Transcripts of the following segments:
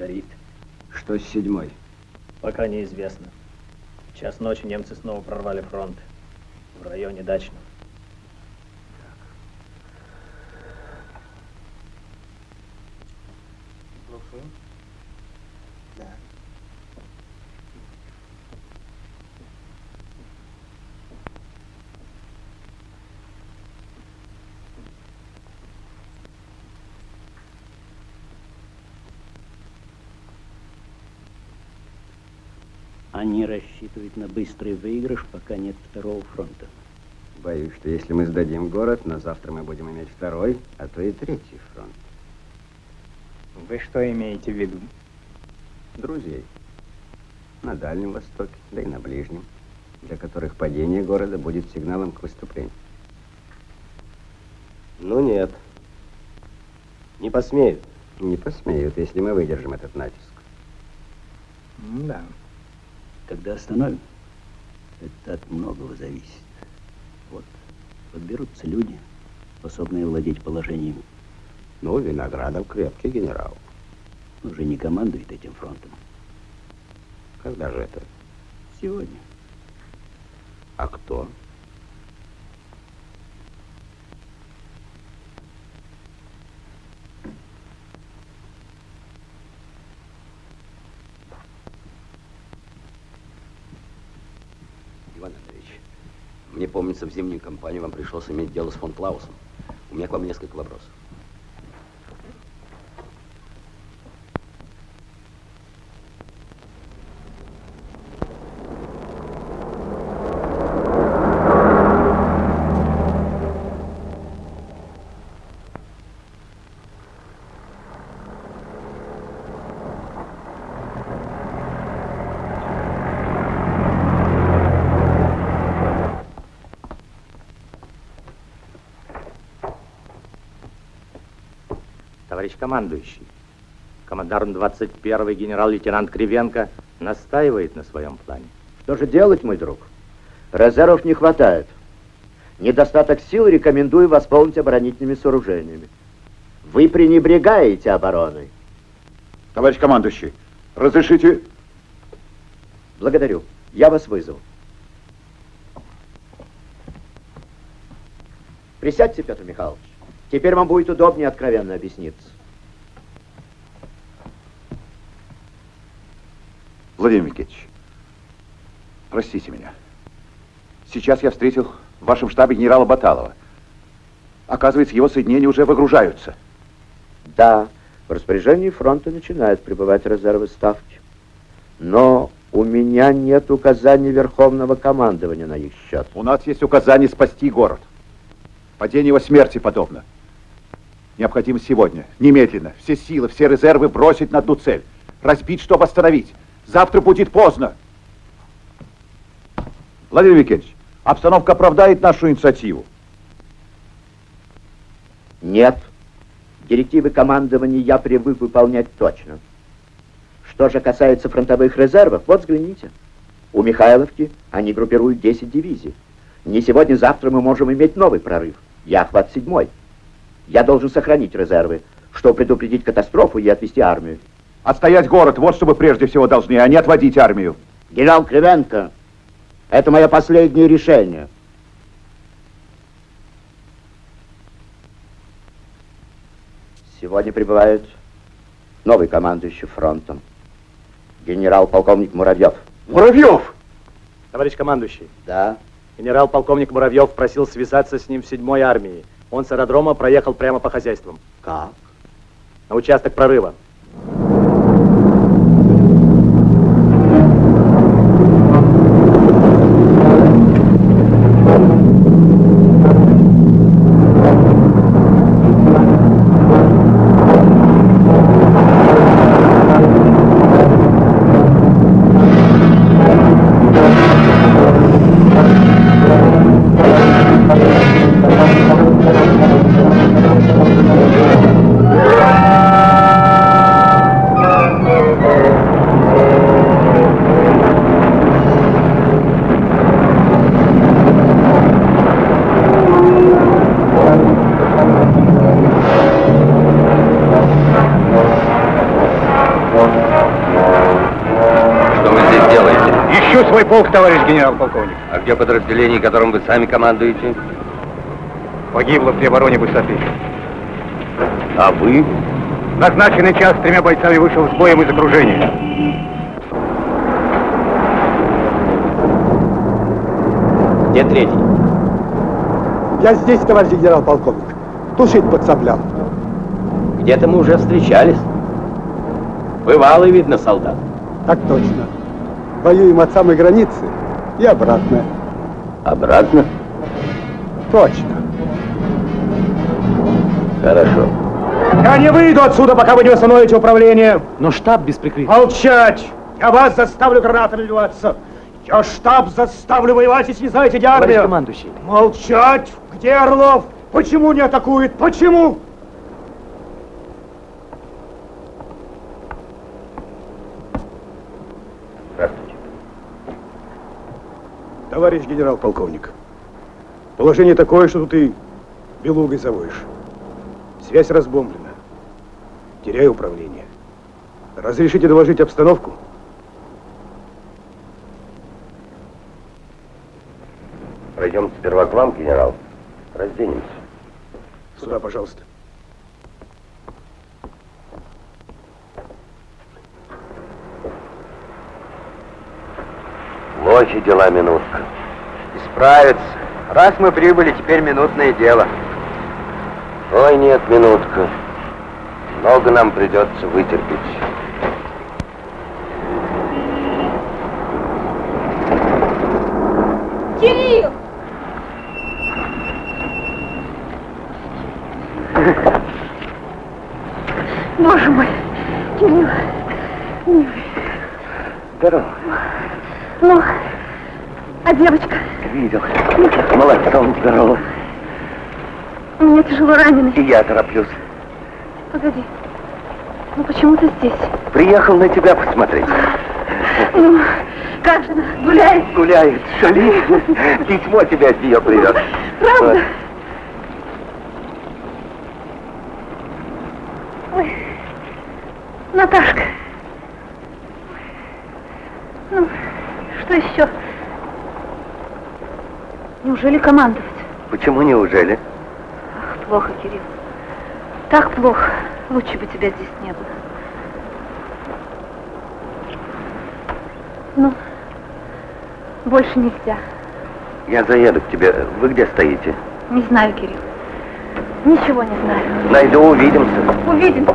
горит. Что с седьмой? Пока неизвестно. В час ночи немцы снова прорвали фронт. В районе Дачного. Они рассчитывают на быстрый выигрыш, пока нет второго фронта. Боюсь, что если мы сдадим город, на завтра мы будем иметь второй, а то и третий фронт. Вы что имеете в виду? Друзей. На Дальнем Востоке, да и на Ближнем, для которых падение города будет сигналом к выступлению. Ну нет. Не посмеют. Не посмеют, если мы выдержим этот натиск. Да. Когда остановим, это от многого зависит. Вот, подберутся люди, способные владеть положением. Ну, Виноградов крепкий генерал. Уже не командует этим фронтом. Когда же это? Сегодня. А кто? Иван Андреевич, мне помнится, в зимнюю кампанию вам пришлось иметь дело с фон Клаусом. У меня к вам несколько вопросов. Товарищ командующий, командарм 21-й генерал-лейтенант Кривенко настаивает на своем плане. Что же делать, мой друг? Резервов не хватает. Недостаток сил рекомендую восполнить оборонительными сооружениями. Вы пренебрегаете обороной. Товарищ командующий, разрешите... Благодарю. Я вас вызову. Присядьте, Петр Михайлович. Теперь вам будет удобнее откровенно объясниться. Владимир Никитич, простите меня. Сейчас я встретил в вашем штабе генерала Баталова. Оказывается, его соединения уже выгружаются. Да, в распоряжении фронта начинают прибывать резервы ставки. Но у меня нет указаний Верховного командования на их счет. У нас есть указание спасти город. Падение его смерти подобно. Необходимо сегодня, немедленно, все силы, все резервы бросить на одну цель. Разбить, чтобы остановить. Завтра будет поздно. Владимир Викентьевич, обстановка оправдает нашу инициативу? Нет. Директивы командования я привык выполнять точно. Что же касается фронтовых резервов, вот взгляните. У Михайловки они группируют 10 дивизий. Не сегодня-завтра мы можем иметь новый прорыв. Я охват седьмой. Я должен сохранить резервы, чтобы предупредить катастрофу и отвести армию. Отстоять город, вот что вы прежде всего должны, а не отводить армию. Генерал Кривенко, это мое последнее решение. Сегодня прибывает новый командующий фронтом. Генерал-полковник Муравьев. Муравьев! Товарищ командующий. Да? Генерал-полковник Муравьев просил связаться с ним в седьмой армии. Он с аэродрома проехал прямо по хозяйствам. Как? На участок прорыва. Генерал-полковник. А где подразделение, которым вы сами командуете? Погибло при обороне высоты. А вы? Назначенный час с тремя бойцами вышел с боем из окружения. Где третий? Я здесь, товарищ генерал-полковник. Тушить подцеплял. Где-то мы уже встречались. Бывалый, видно, солдат. Так точно. Воюем от самой границы и обратно. Обратно? Точно. Хорошо. Я не выйду отсюда, пока вы не восстановите управление. Но штаб без прикрытия. Молчать! Я вас заставлю гранатами ливаться. Я штаб заставлю воевать, если не знаете, где Товарищ армия. командующий. Молчать! Где Орлов? Почему не атакует? Почему? Здравствуйте. Товарищ генерал-полковник, положение такое, что тут и белугой завоешь. Связь разбомблена. Теряю управление. Разрешите доложить обстановку? Пройдем сперва к вам, генерал. Разденемся. Сюда, пожалуйста. Плохи дела, минутка. Исправится. Раз мы прибыли, теперь минутное дело. Ой, нет, минутка. Много нам придется вытерпеть. Кирилл! Боже мой, Кирилл, милый. Здорово. Ну, а девочка? Видел. Молодцом здорово. У меня тяжело раненый. И я тороплюсь. Погоди. Ну почему ты здесь? Приехал на тебя посмотреть. Ну, как же она? Гуляет? Гуляет, шалит. Письмо тебе от нее привез. Правда? Ой, Наташка. Ну, что еще? Неужели командовать? Почему неужели? Ах, плохо, Кирилл. Так плохо. Лучше бы тебя здесь не было. Ну, больше нельзя. Я заеду к тебе. Вы где стоите? Не знаю, Кирилл. Ничего не знаю. Найду, увидимся. Увидимся.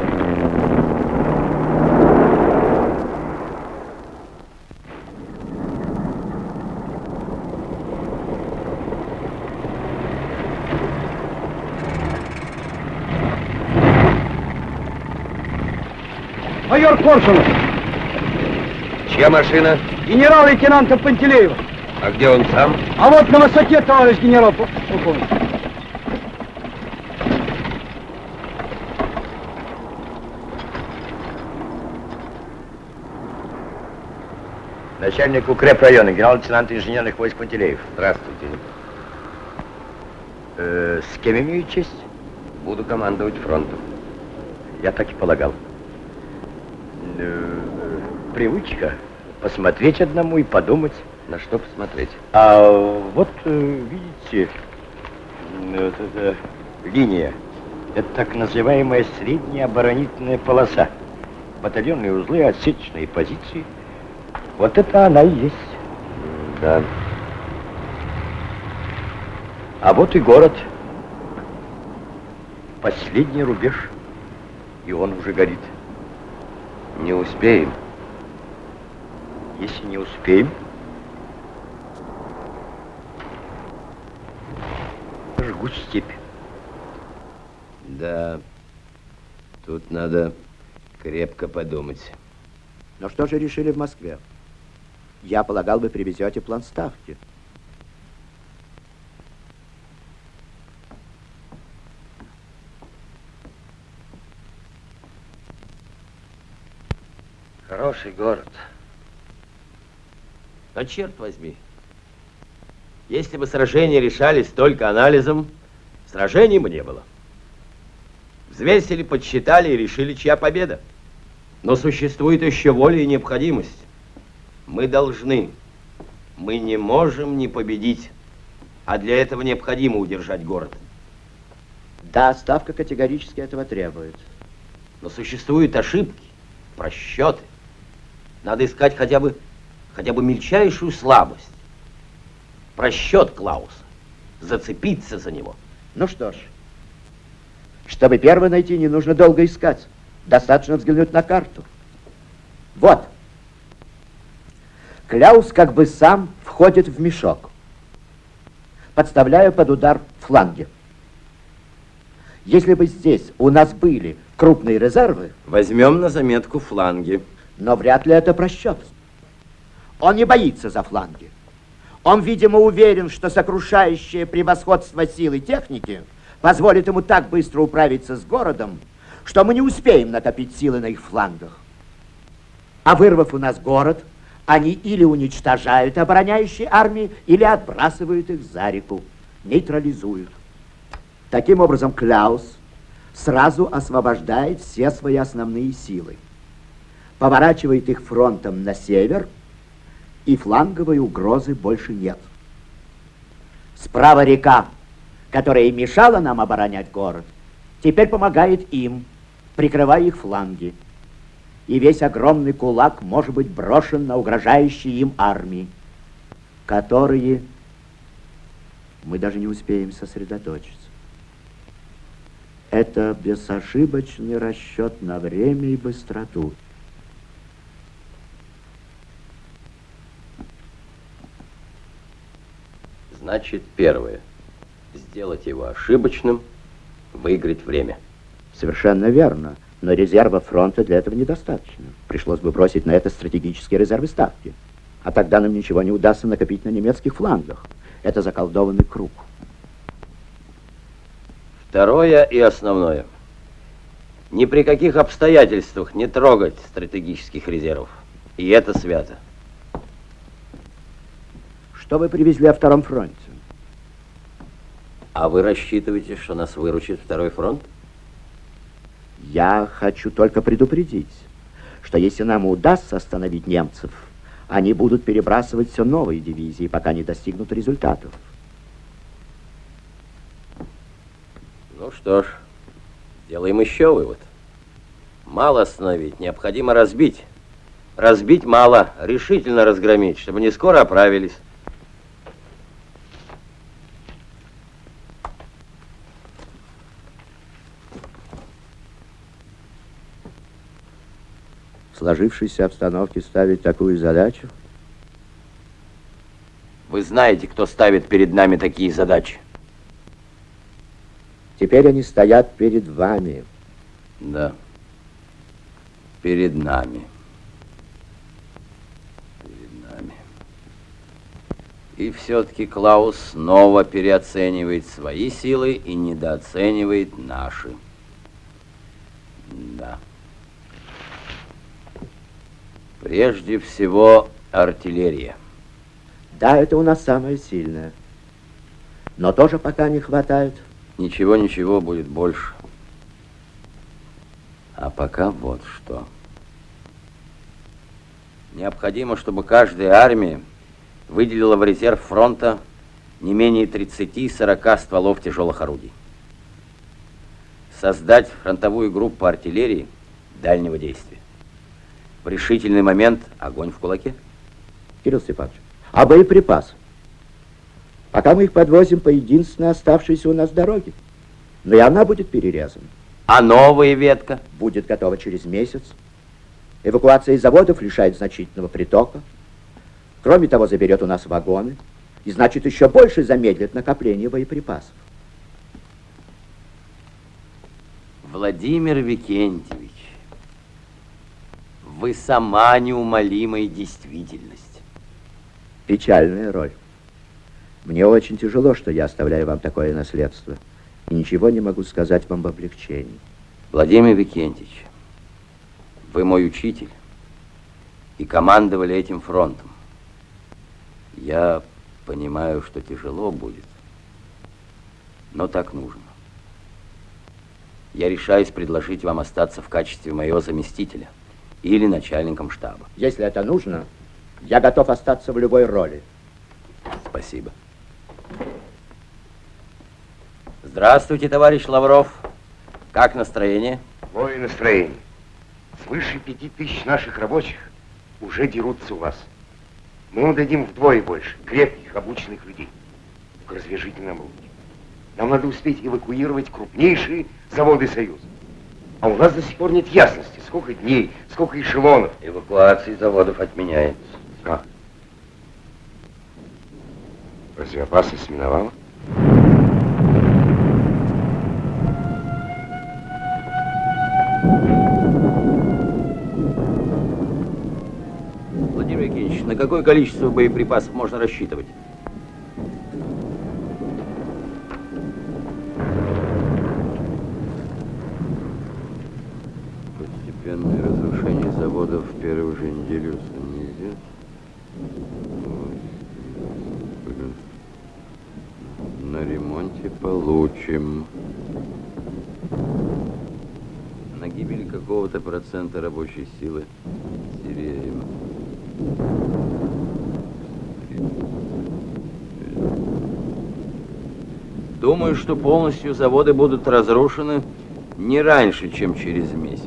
Майор Коршунов, Чья машина? генерал-лейтенанта Пантелеева. А где он сам? А вот на высоте, товарищ генерал-полковник. Начальник укрепрайона, генерал-лейтенант инженерных войск Пантелеев. Здравствуйте. Э, с кем имею честь? Буду командовать фронтом. Я так и полагал. Привычка посмотреть одному и подумать. На что посмотреть? А вот, э, видите, вот эта линия. Это так называемая средняя оборонительная полоса. Батальонные узлы, отсечные позиции. Вот это она и есть. Да. А вот и город. Последний рубеж. И он уже горит. Не успеем. Если не успеем, жгут степь. Да. Тут надо крепко подумать. Но что же решили в Москве? Я полагал, вы привезете план ставки. Хороший город. Но черт возьми, если бы сражения решались только анализом, сражений бы не было. Взвесили, подсчитали и решили, чья победа. Но существует еще воля и необходимость. Мы должны Мы не можем не победить, а для этого необходимо удержать город. Да, ставка категорически этого требует. Но существуют ошибки, просчеты. Надо искать хотя бы, хотя бы мельчайшую слабость. Просчет Клауса. Зацепиться за него. Ну что ж, чтобы первое найти, не нужно долго искать. Достаточно взглянуть на карту. Вот. Кляус как бы сам входит в мешок, подставляя под удар фланги. Если бы здесь у нас были крупные резервы... Возьмем на заметку фланги. Но вряд ли это просчет. Он не боится за фланги. Он, видимо, уверен, что сокрушающее превосходство силы техники позволит ему так быстро управиться с городом, что мы не успеем накопить силы на их флангах. А вырвав у нас город, они или уничтожают обороняющие армии, или отбрасывают их за реку, нейтрализуют. Таким образом, Кляус сразу освобождает все свои основные силы, поворачивает их фронтом на север, и фланговой угрозы больше нет. Справа река, которая мешала нам оборонять город, теперь помогает им, прикрывая их фланги. И весь огромный кулак может быть брошен на угрожающие им армии, которые мы даже не успеем сосредоточиться. Это безошибочный расчет на время и быстроту. Значит, первое. Сделать его ошибочным, выиграть время. Совершенно верно. Но резерва фронта для этого недостаточно. Пришлось бы бросить на это стратегические резервы ставки. А тогда нам ничего не удастся накопить на немецких флангах. Это заколдованный круг. Второе и основное. Ни при каких обстоятельствах не трогать стратегических резервов. И это свято. Что вы привезли о Втором фронте? А вы рассчитываете, что нас выручит Второй фронт? Я хочу только предупредить, что если нам удастся остановить немцев, они будут перебрасывать все новые дивизии, пока не достигнут результатов. Ну что ж, делаем еще вывод. Мало остановить, необходимо разбить. Разбить мало, решительно разгромить, чтобы не скоро оправились. В сложившейся обстановке ставить такую задачу? Вы знаете, кто ставит перед нами такие задачи. Теперь они стоят перед вами. Да. Перед нами. Перед нами. И все-таки Клаус снова переоценивает свои силы и недооценивает наши. Да. Прежде всего, артиллерия. Да, это у нас самое сильное. Но тоже пока не хватает. Ничего, ничего, будет больше. А пока вот что. Необходимо, чтобы каждая армия выделила в резерв фронта не менее 30-40 стволов тяжелых орудий. Создать фронтовую группу артиллерии дальнего действия. В решительный момент огонь в кулаке. Кирилл Степанович, а боеприпасы? Пока мы их подвозим по единственной оставшейся у нас дороге. Но и она будет перерезана. А новая ветка? Будет готова через месяц. Эвакуация из заводов лишает значительного притока. Кроме того, заберет у нас вагоны. И значит, еще больше замедлит накопление боеприпасов. Владимир Викентьевич, вы сама неумолимая действительность. Печальная роль. Мне очень тяжело, что я оставляю вам такое наследство. И ничего не могу сказать вам в облегчении. Владимир Викентьевич, вы мой учитель и командовали этим фронтом. Я понимаю, что тяжело будет, но так нужно. Я решаюсь предложить вам остаться в качестве моего заместителя или начальником штаба. Если это нужно, я готов остаться в любой роли. Спасибо. Здравствуйте, товарищ Лавров. Как настроение? Какое настроение? Свыше пяти тысяч наших рабочих уже дерутся у вас. Мы вам дадим вдвое больше крепких, обученных людей. Только развяжите нам руки. Нам надо успеть эвакуировать крупнейшие заводы Союза. А у нас до сих пор нет ясности, сколько дней, сколько эшелонов. Эвакуации заводов отменяется. А? Разве опасность миновала? Владимир Евгеньевич, на какое количество боеприпасов можно рассчитывать? Постепенное разрушение заводов в первую же неделю снизит. На ремонте получим. На гибели какого-то процента рабочей силы теряем. Думаю, что полностью заводы будут разрушены не раньше, чем через месяц.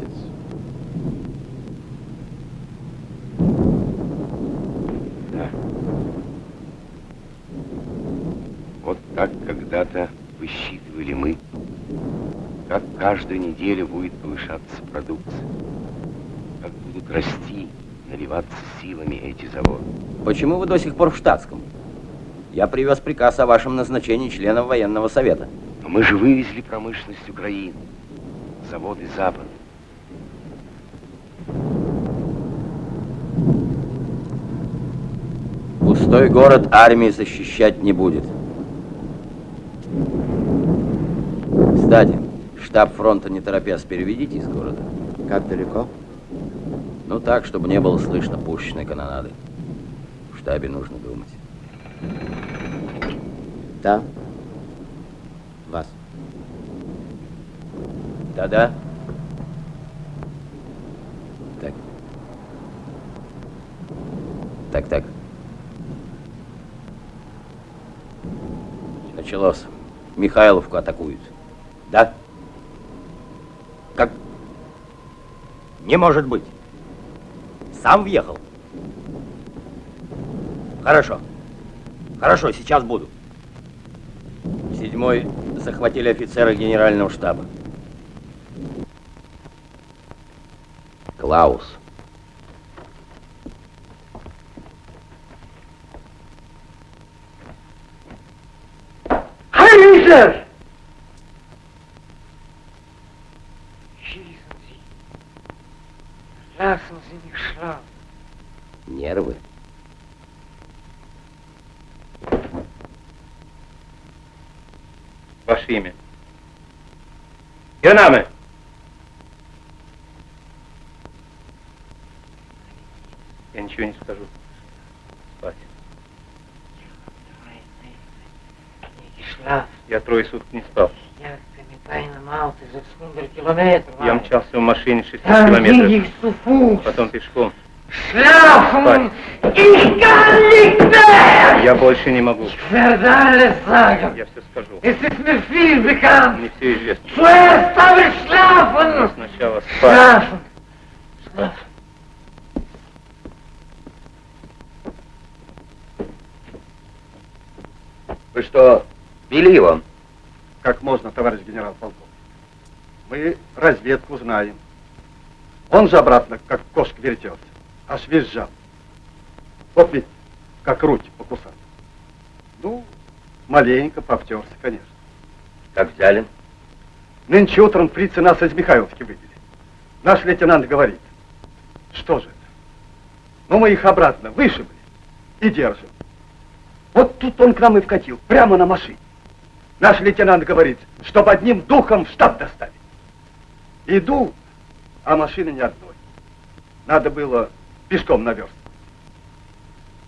Да. Вот так когда-то высчитывали мы, как каждую неделю будет повышаться продукция, как будут расти, наливаться силами эти заводы. Почему вы до сих пор в штатском? Я привез приказ о вашем назначении членом военного совета. Но мы же вывезли промышленность Украины, заводы Запада. Пустой город армии защищать не будет. Кстати, штаб фронта не торопясь переведите из города. Как далеко? Ну так, чтобы не было слышно пушечной канонады. В штабе нужно думать. Да. Вас. Да-да. Так. Так, так. Началось. Михайловку атакуют. Да? Как? Не может быть. Сам въехал? Хорошо. Хорошо, сейчас буду. Седьмой захватили офицера генерального штаба. Клаус. Heiser! Нервы. Ваше имя. Генаме! Я ничего не скажу. Спать. Я трое суток не спал. Я тайно мал, ты за 100 километров. Я мчался в машине 600 Там километров. их суфу. Потом пешком. Nicht mehr! Я больше не могу. Sagen. Я все скажу. Mir viel bekannt. Мне все известно. Schlafen. Но сначала спать. Schlafen. Спать. Вы что, били его? Как можно, товарищ генерал-полковник? Мы разведку знаем. Он же обратно, как кошка вертелся, аж визжал. Вот ведь, как руки покусал. Ну, маленько повтерся, конечно. Как взяли? Нынче утром фрицы нас из Михайловки вывели. Наш лейтенант говорит, что же это? Ну, мы их обратно вышибли и держим. Вот тут он к нам и вкатил, прямо на машине. Наш лейтенант говорит, чтобы одним духом в штаб доставить. Иду, а машины ни одной. Надо было пешком наверстывать.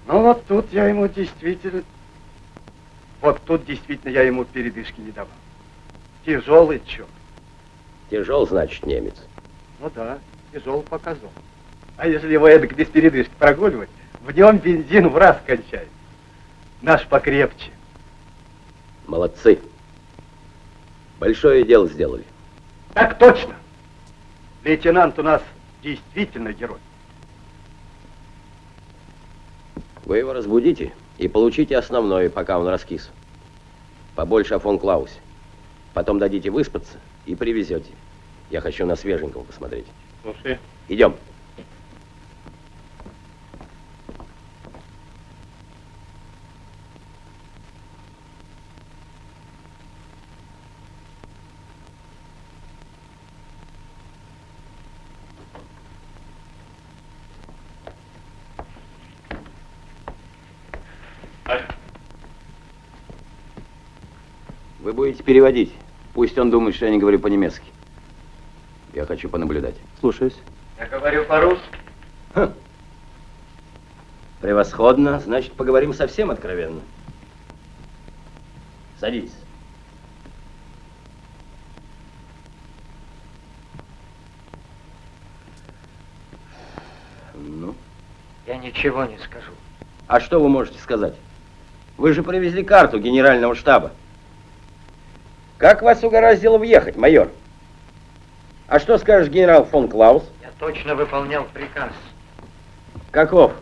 Ну вот тут я ему действительно... Вот тут действительно я ему передышки не давал. Тяжелый черт. Тяжел, значит, немец. Ну да, тяжел показал. А если его эдак без передышки прогуливать, в нем бензин в раз кончается. Наш покрепче. Молодцы. Большое дело сделали. Так точно. Лейтенант у нас действительно герой. Вы его разбудите и получите основное, пока он раскис. Побольше о фон Клаусе. Потом дадите выспаться и привезете. Я хочу на свеженького посмотреть. Слушай. Идем. Вы будете переводить. Пусть он думает, что я не говорю по-немецки. Я хочу понаблюдать. Слушаюсь. Я говорю по-русски. Хм. Превосходно. Значит, поговорим совсем откровенно. Садитесь. Ну, Я ничего не скажу. а что вы можете сказать? Вы же привезли карту генерального штаба. Как вас угораздило въехать, майор? А что скажешь генерал фон Клаус? Я точно выполнял приказ. Каков?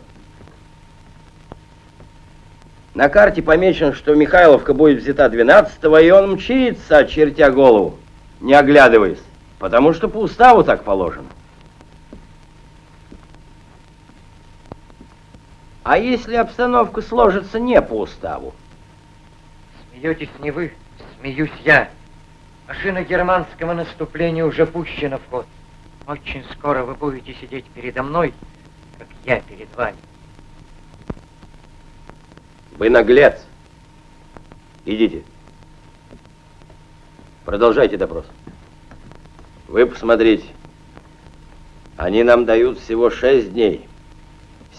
На карте помечено, что Михайловка будет взята 12 и он мчится, очертя голову, не оглядываясь, потому что по уставу так положено. А если обстановка сложится не по уставу? Смеетесь не вы, смеюсь я. Машина германского наступления уже пущена в ход. Очень скоро вы будете сидеть передо мной, как я перед вами. Вы наглец. Идите. Продолжайте допрос. Вы посмотрите. Они нам дают всего шесть дней.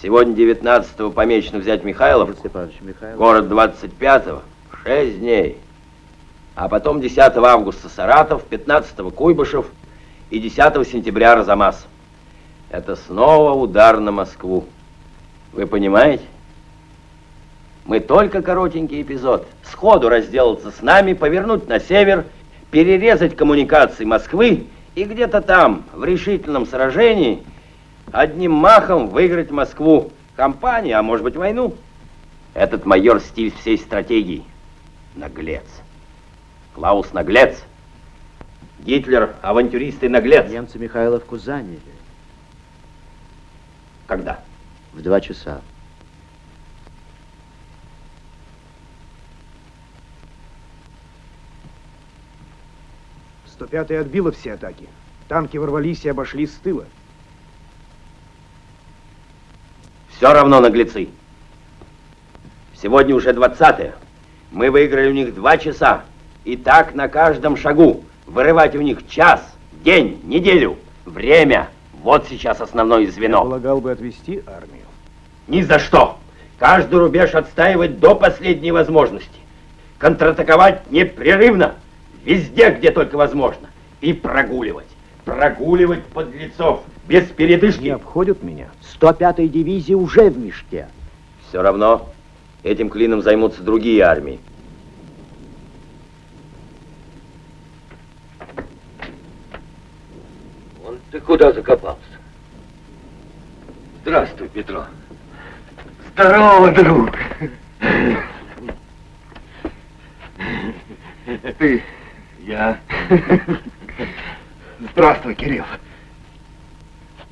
Сегодня 19-го помечено взять Михайлов. Город 25-го. Шесть дней. А потом 10 августа Саратов, 15 Куйбышев и 10 сентября Арзамас. Это снова удар на Москву. Вы понимаете? Мы только коротенький эпизод. Сходу разделаться с нами, повернуть на север, перерезать коммуникации Москвы и где-то там, в решительном сражении, одним махом выиграть Москву. Компанию, а может быть войну. Этот майор стиль всей стратегии. Наглец. Клаус наглец. Гитлер авантюрист и наглец. Немцы Михайловку заняли. Когда? В два часа. Сто пятая отбила все атаки. Танки ворвались и обошли с тыла. Все равно наглецы. Сегодня уже 20 Мы выиграли у них два часа. И так на каждом шагу. Вырывать у них час, день, неделю. Время. Вот сейчас основное звено. Я полагал бы отвести армию. Ни за что. Каждый рубеж отстаивать до последней возможности. Контратаковать непрерывно. Везде, где только возможно. И прогуливать. Прогуливать подлецов. Без передышки. Не обходят меня. 105-я дивизия уже в мешке. Все равно этим клином займутся другие армии. Вон ты куда закопался? Здравствуй, Петро. Здорово, друг. Ты, я. Здравствуй, Кирилл.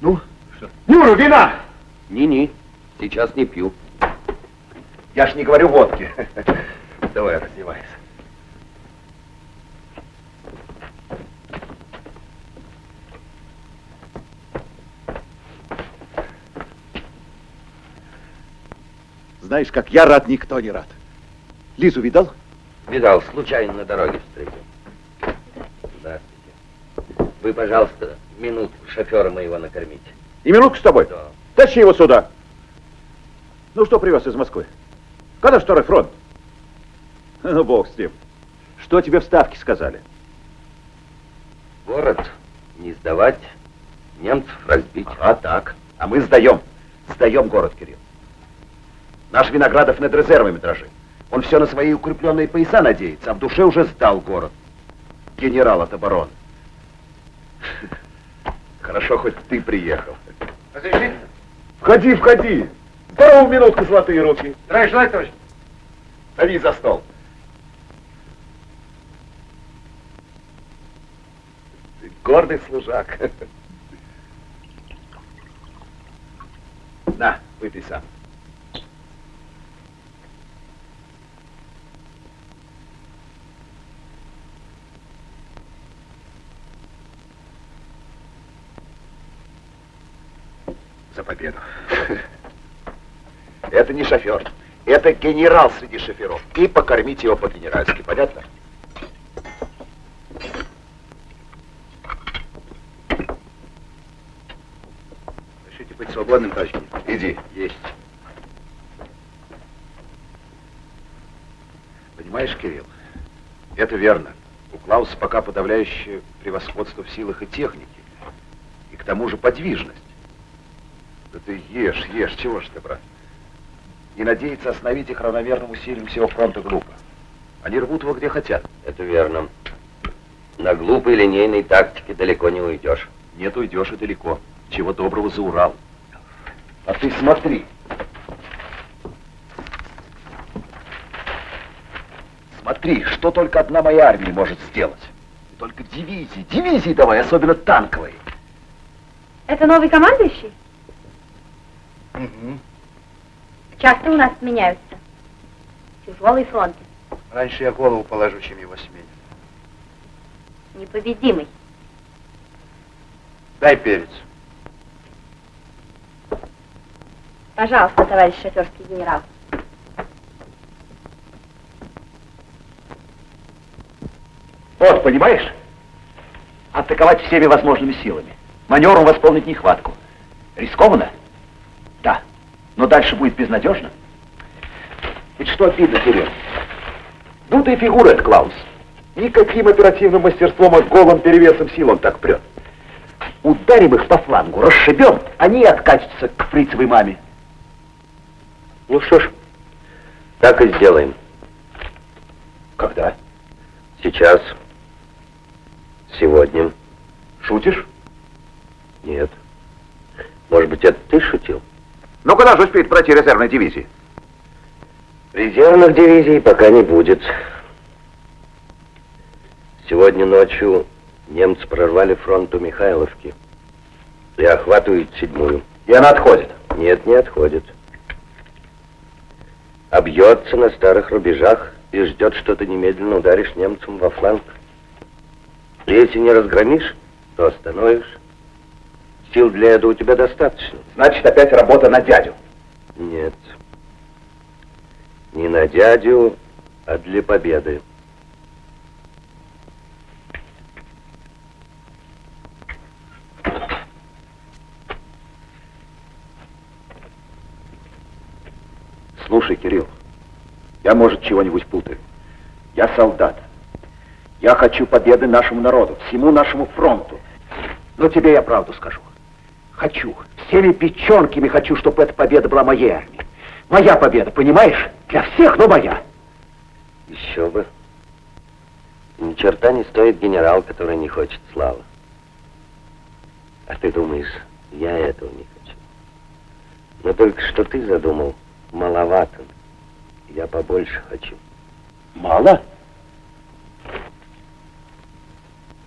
Ну, что? Юра, вина! Не-не, сейчас не пью. Я ж не говорю водки. Давай, раздевайся. Знаешь, как я рад, никто не рад. Лизу видал? Видал, случайно на дороге встретил. Здравствуйте. Вы, пожалуйста, минутку шофера моего накормите. И минутку с тобой. Да. Тащи его сюда. Ну, что привез из Москвы? Когда второй фронт? Ну, бог с ним. Что тебе в Ставке сказали? Город не сдавать, немцев разбить. А так. А мы сдаем. Сдаем город, Кирилл. Наш Виноградов над резервами дрожит. Он все на свои укрепленные пояса надеется, а в душе уже сдал город. Генерал от обороны. Хорошо, хоть ты приехал. Разрешите? Входи, входи. Здорово, минутку, золотые руки. Здравия желаю, товарищ. Садись за стол. Ты гордый служак. На, выпей сам. За победу. Это не шофер. Это генерал среди шоферов. И покормить его по-генеральски. Понятно? Решите быть свободным, товарищ? Иди. Есть. Понимаешь, Кирилл, это верно. У Клауса пока подавляющее превосходство в силах и технике. И к тому же подвижность. Да ты ешь, ешь, чего ж ты, брат? И надеяться остановить их равномерным усилием всего фронта глупо. Они рвут его где хотят. Это верно. На глупой линейной тактике далеко не уйдешь. Нет, уйдешь и далеко. Чего доброго за Урал. А ты смотри. Смотри, что только одна моя армия может сделать. Только дивизии, дивизии давай, особенно танковые. Это новый командующий? Угу. Часто у нас меняются. Тяжелый фронт. Раньше я голову положу, чем его сменю. Непобедимый. Дай перец. Пожалуйста, товарищ шоферский генерал. Вот, понимаешь? Атаковать всеми возможными силами. Маневром восполнить нехватку. Рискованно? Но дальше будет безнадежно. Ведь что обидно, Кирилл? И фигура этот Клаус. Никаким оперативным мастерством от голым перевесом сил он так прет. Ударим их по флангу, расшибем, они и откатятся к фрицевой маме. Ну что ж, так и сделаем. Когда? Сейчас. Сегодня. Шутишь? Нет. Может быть, это ты шутил? Ну, когда же успеет пройти резервной дивизии? Резервных дивизий пока не будет. Сегодня ночью немцы прорвали фронт у Михайловки и охватывают седьмую. И она отходит? Нет, не отходит. Обьется на старых рубежах и ждет, что ты немедленно ударишь немцам во фланг. Если не разгромишь, то остановишь. Сил для этого у тебя достаточно. Значит, опять работа на дядю. Нет. Не на дядю, а для победы. Слушай, Кирилл, я, может, чего-нибудь путаю. Я солдат. Я хочу победы нашему народу, всему нашему фронту. Но тебе я правду скажу. Хочу. Всеми печенками хочу, чтобы эта победа была моей армией. Моя победа, понимаешь? Для всех, но моя. Еще бы. Ни черта не стоит генерал, который не хочет славы. А ты думаешь, я этого не хочу. Но только что ты задумал, маловато. Я побольше хочу. Мало?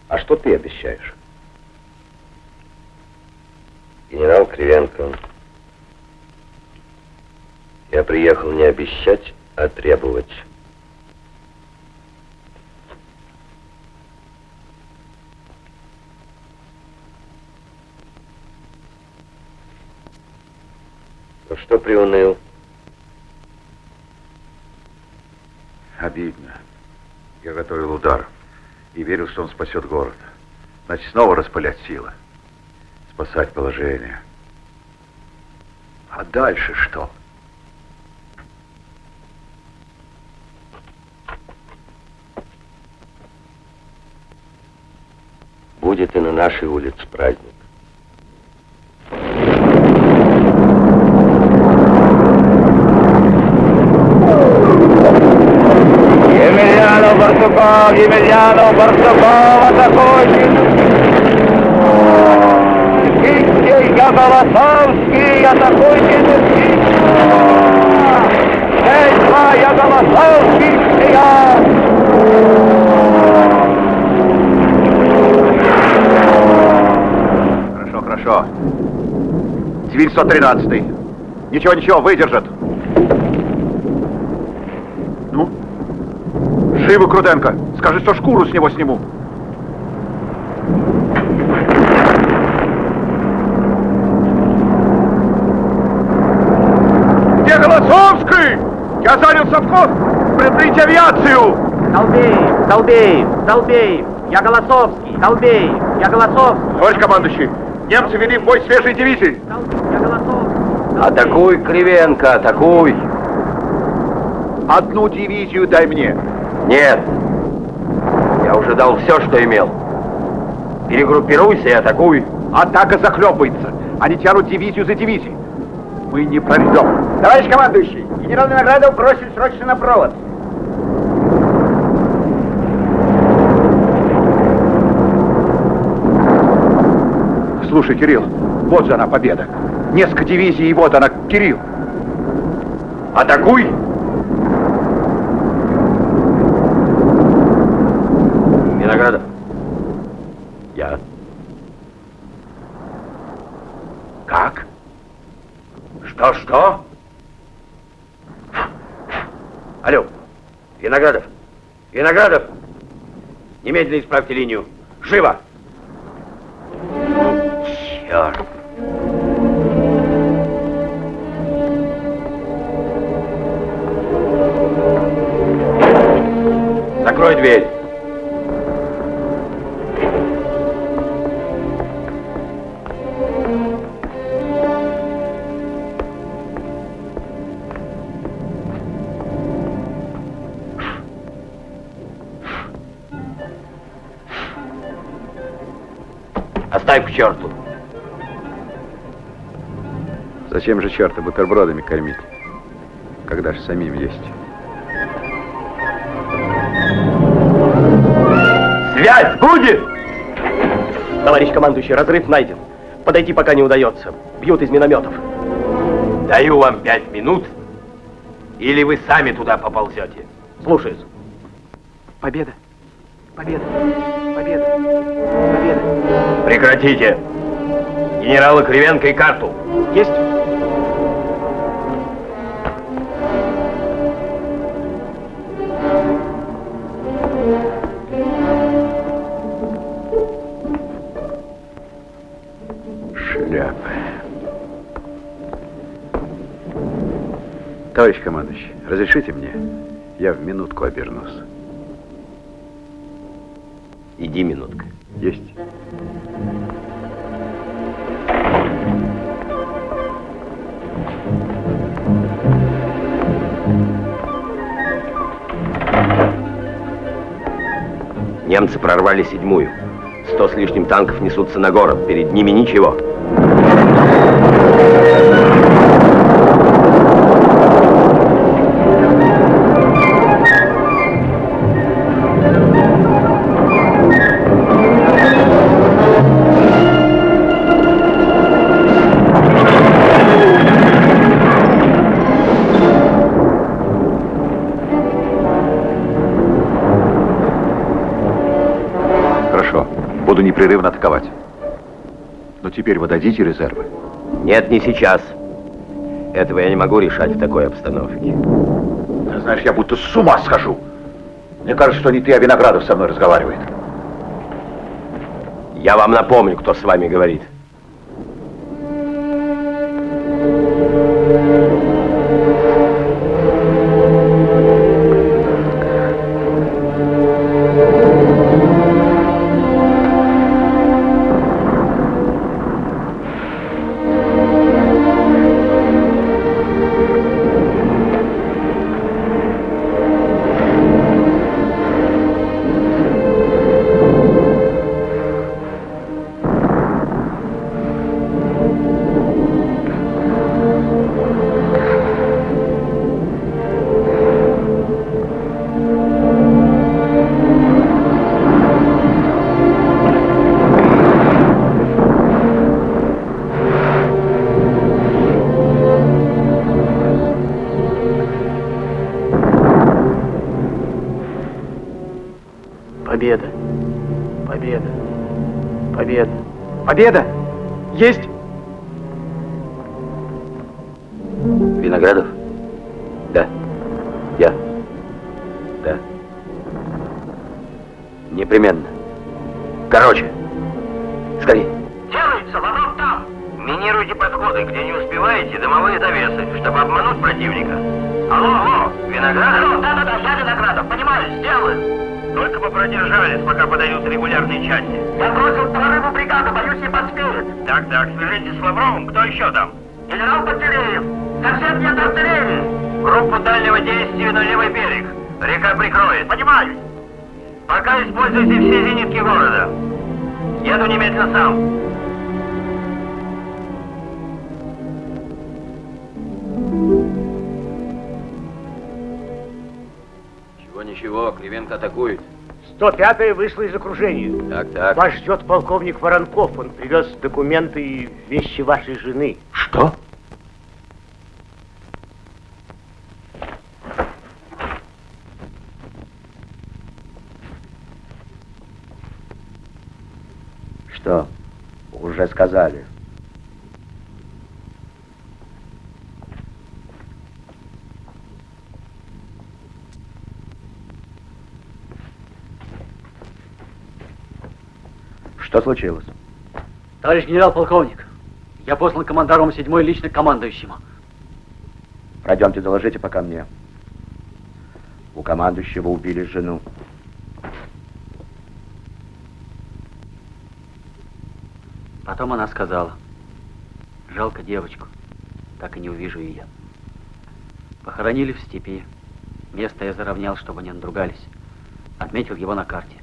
А что ты обещаешь? Генерал Кривенко, я приехал не обещать, а требовать. Ну что приуныл? Обидно. Я готовил удар и верил, что он спасет город. Значит, снова распылять силы. Спасать положение. А дальше что? Будет и на нашей улице праздник. Емельянов, Барсуков, атакующий! Никитский, я Голосовский, атакующий! Эй, я Голосовский, я! Хорошо, хорошо. Цивиль 113. Ничего, ничего, выдержат. Ну? Живо, Круденко. Скажи, что шкуру с него сниму. Где Голосовский? Я совхоз. Предупредите авиацию. Долбеев, Долбеев, Долбеев, я Голосовский, Долбеев, я Голосовский. Товарищ командующий, немцы вели в бой свежие дивизии. Атакуй, Кривенко, атакуй. Одну дивизию дай мне. Нет. Я уже дал все, что имел. Перегруппируйся и атакуй. Атака захлебывается. Они тянут дивизию за дивизией. Мы не прорвем. Товарищ командующий, генерал Виноградов бросил срочно на провод. Слушай, Кирилл, вот же она победа. Несколько дивизий, и вот она, Кирилл. Атакуй! Виноградов. Я. Как? Что, что? Алло, Виноградов. Виноградов. Немедленно исправьте линию. Живо! Черт! Зачем же черта бутербродами кормить, когда же самим есть? Связь будет! Товарищ командующий, разрыв найден. Подойти пока не удается. Бьют из минометов. Даю вам пять минут, или вы сами туда поползете. Слушаюсь. Победа, победа, победа, победа. Прекратите. Генерала Кривенко и карту. Есть. Товарищ командующий, разрешите мне? Я в минутку обернусь. Иди минутка. Есть. Немцы прорвали седьмую. Сто с лишним танков несутся на город. Перед ними ничего. Непрерывно атаковать. Но теперь вы дадите резервы? Нет, не сейчас. Этого я не могу решать в такой обстановке. Ты знаешь, я будто с ума схожу. Мне кажется, что не ты, а Виноградов со мной разговаривает. Я вам напомню, кто с вами говорит. Да. Непременно. Короче. Скорей. Делается, вокруг там. Минируйте подходы, где не успеваете, дымовые завесы, чтобы обмануть противника. Алло, алло, Виноградов? Алло, да-да-да, я Виноградов, понимаю, сделаю. Только бы продержались, пока подают регулярные части. Я бросил прорыву бригаду, боюсь, не поспеет. Так, так, свяжитесь с Лавровым, кто еще там? Генерал Пантелеев, совсем нет артиллерии. Группу дальнего действия на левый берег. Река прикроет. Понимаю. Пока используйте все зенитки города. Еду немедленно сам. Ничего, ничего, Кривенко атакует. 105-я вышла из окружения. Так, так. Вас ждет полковник Воронков. Он привез документы и вещи вашей жены. Что? Что? Уже сказали. Что случилось? Товарищ генерал-полковник, я послан командаром 7 лично командующему. Пройдемте, доложите пока мне. У командующего убили жену. Потом она сказала, жалко девочку, так и не увижу ее. Похоронили в степи. Место я заровнял, чтобы не надругались. Отметил его на карте.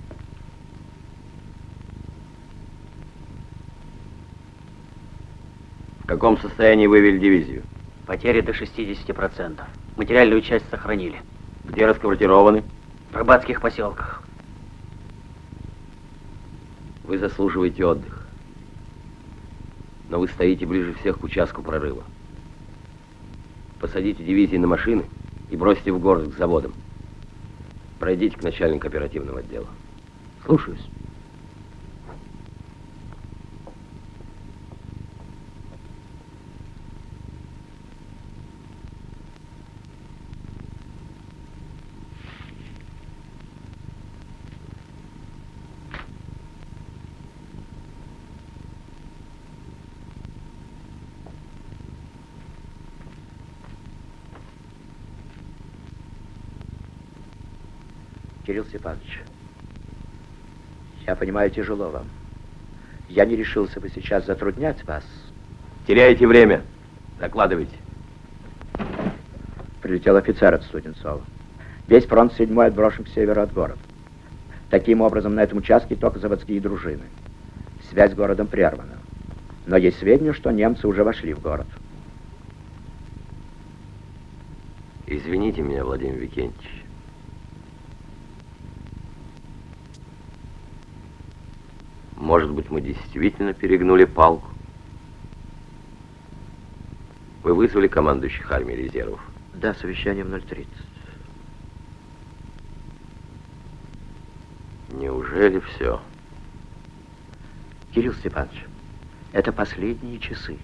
В каком состоянии вывели дивизию? Потери до 60%. Материальную часть сохранили. Где расквартированы? В рыбацких поселках. Вы заслуживаете отдых. Но вы стоите ближе всех к участку прорыва. Посадите дивизии на машины и бросьте в город к заводам. Пройдите к начальнику оперативного отдела. Слушаюсь. Кирилл Степанович, я понимаю, тяжело вам. Я не решился бы сейчас затруднять вас. Теряете время. Докладывайте. Прилетел офицер от Студенцова. Весь фронт седьмой отброшен к северу от города. Таким образом, на этом участке только заводские дружины. Связь с городом прервана. Но есть сведения, что немцы уже вошли в город. Извините меня, Владимир Викентьевич. Может быть, мы действительно перегнули палку? Вы вызвали командующих армией резервов? Да, совещание в 0.30. Неужели все? Кирилл Степанович, это последние часы.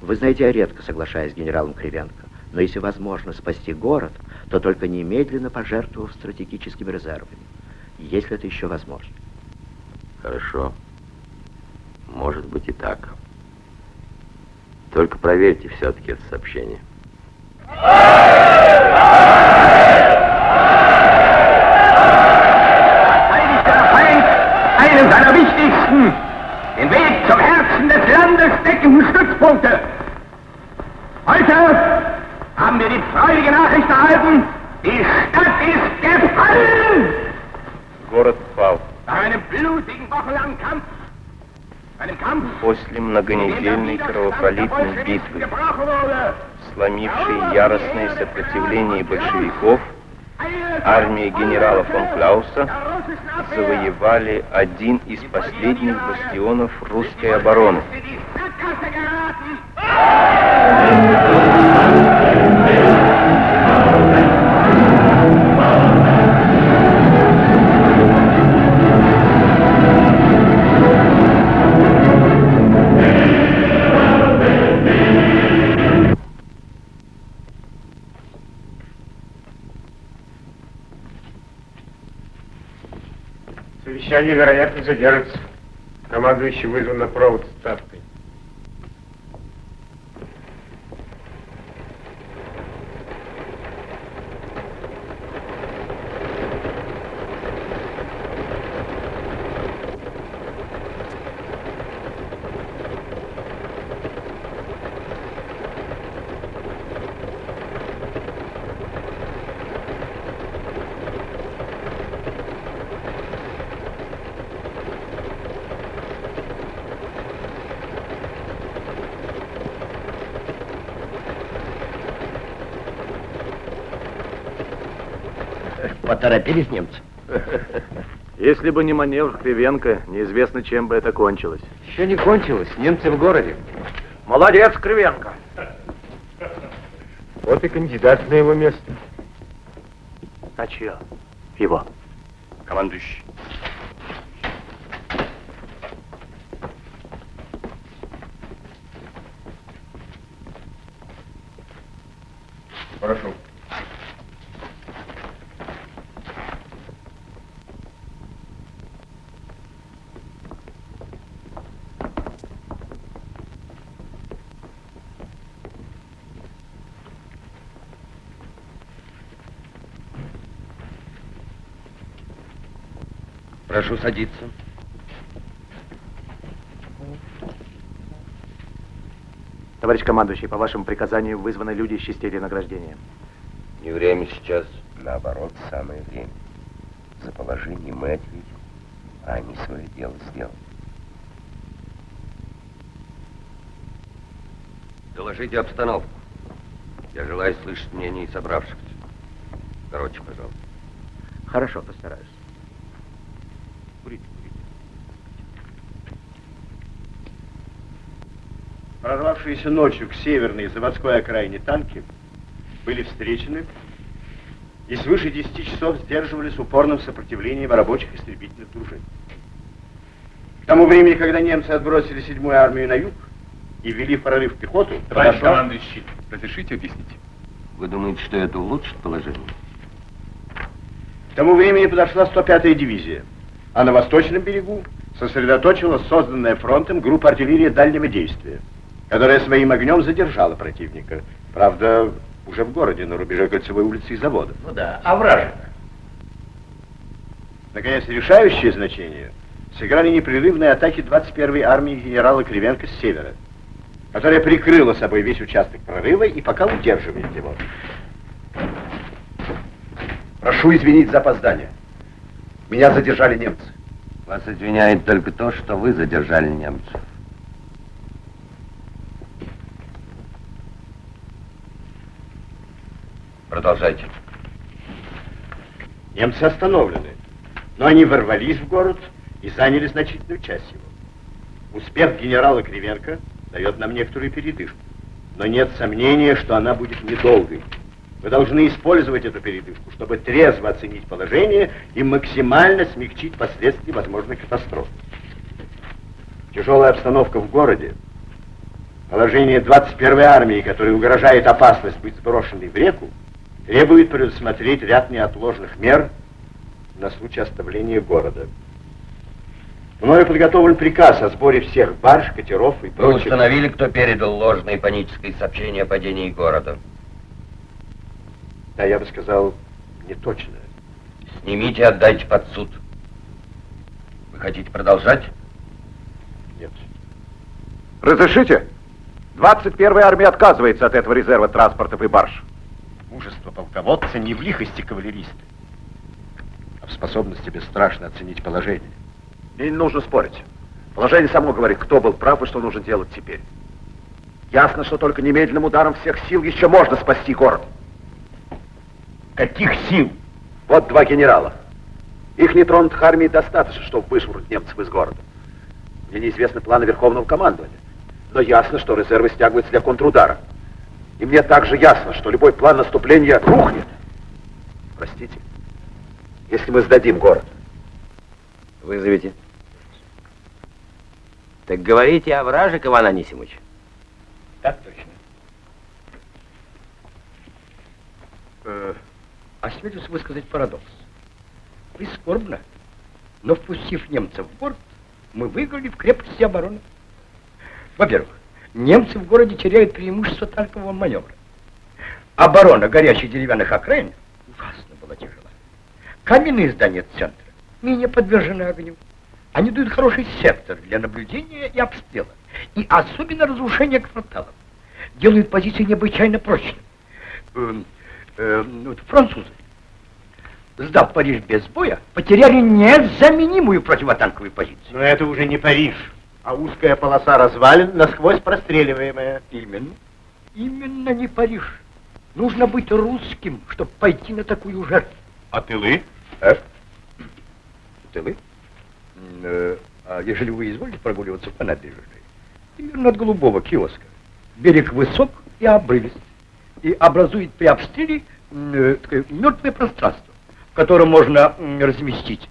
Вы знаете, я редко соглашаюсь с генералом Кривенко, но если возможно спасти город, то только немедленно пожертвовав стратегическими резервами, если это еще возможно. Хорошо. Может быть и так. Только проверьте все-таки это сообщение. Многонедельной кровопролитной битвы, сломившей яростное сопротивление большевиков, армия генерала фон Клауса завоевали один из последних бастионов русской обороны. Вероятно, задержится. Командующий вызван на провод с ставкой. Поторопились немцы? Если бы не маневр Кривенко, неизвестно, чем бы это кончилось. Еще не кончилось. Немцы в городе. Молодец, Кривенко. Вот и кандидат на его место. А чье? Его. Командующий. Прошу. Прошу садиться. Товарищ командующий, по вашему приказанию вызваны люди из частей награждения. Не время сейчас. Наоборот, самое время. За положение мы ответим, а они свое дело сделают. Доложите обстановку. Я желаю слышать мнение собравшихся. Короче, пожалуйста. Хорошо, постараюсь. Прорвавшиеся ночью к северной заводской окраине танки были встречены и свыше 10 часов сдерживались в упорном сопротивлении рабочих истребительных дружин. К тому времени, когда немцы отбросили седьмую армию на юг и ввели в прорыв пехоту, Товарищ подошла- командующий, разрешите объяснить? Вы думаете, что это улучшит положение? К тому времени подошла 105-я дивизия, а на восточном берегу сосредоточилась созданная фронтом группа артиллерии дальнего действия, которая своим огнем задержала противника. Правда, уже в городе, на рубеже кольцевой улицы и завода. Ну да, а вражек? Наконец, решающее значение сыграли непрерывные атаки 21-й армии генерала Кривенко с севера, которая прикрыла собой весь участок прорыва и пока удерживает его. Прошу извинить за опоздание. Меня задержали немцы. Вас извиняет только то, что вы задержали немцев. Продолжайте. Немцы остановлены, но они ворвались в город и заняли значительную часть его. Успех генерала Кривенко дает нам некоторую передышку, но нет сомнения, что она будет недолгой. Вы должны использовать эту передышку, чтобы трезво оценить положение и максимально смягчить последствия возможной катастрофы. Тяжелая обстановка в городе, положение 21-й армии, которой угрожает опасность быть сброшенной в реку, требует предусмотреть ряд неотложных мер на случай оставления города. Мною подготовлен приказ о сборе всех барж, катеров и Вы прочих... установили, кто передал ложные панические сообщения о падении города? Да, я бы сказал, не точно. Снимите и отдайте под суд. Вы хотите продолжать? Нет. Разрешите? 21-я армия отказывается от этого резерва транспортов и барж. Мужество полководца не в лихости кавалериста, а в способности бесстрашно оценить положение. Мне не нужно спорить. Положение само говорит, кто был прав и что нужно делать теперь. Ясно, что только немедленным ударом всех сил еще можно спасти город. Каких сил? Вот два генерала. Их нетронутых армий достаточно, чтобы вышвырнуть немцев из города. Мне неизвестны планы Верховного командования. Но ясно, что резервы стягиваются для контрудара. И мне также ясно, что любой план наступления рухнет. Простите, если мы сдадим город. Вызовите. Так говорите о вражек, Иван Анисимович. Так точно. А, Э, а Осмелюсь высказать парадокс. Прискорбно, Но впустив немцев в город, мы выиграли в крепости обороны. Во-первых, немцы в городе теряют преимущество танкового маневра. Оборона горячих деревянных окраин ужасно была тяжела. Каменные здания центра менее подвержены огню. Они дают хороший сектор для наблюдения и обстрела. И особенно разрушения кварталов. Делают позиции необычайно прочными. Э, э, вот французы, сдав Париж без боя, потеряли незаменимую противотанковую позицию. Но это уже не Париж, а узкая полоса развалин, насквозь простреливаемая. Именно. Именно не Париж. Нужно быть русским, чтобы пойти на такую жертву. А тылы? А? Тылы? Э, а ежели вы изволите прогуливаться по набережной, примерно от голубого киоска, берег высок и обрывист, и образует при обстреле э, такое мертвое пространство, в котором можно разместить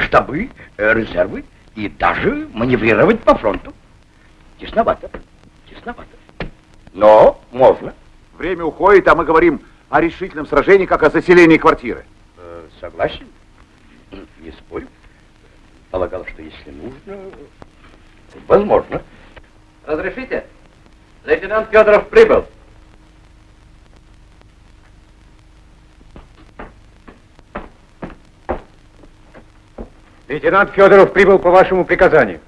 штабы, э, резервы и даже маневрировать по фронту. Тесновато, тесновато. Но можно. Время уходит, а мы говорим о решительном сражении, как о заселении квартиры. Э, согласен, не спорю. Полагал, что если нужно, возможно. Разрешите? Лейтенант Федоров прибыл. Лейтенант Федоров прибыл по вашему приказанию.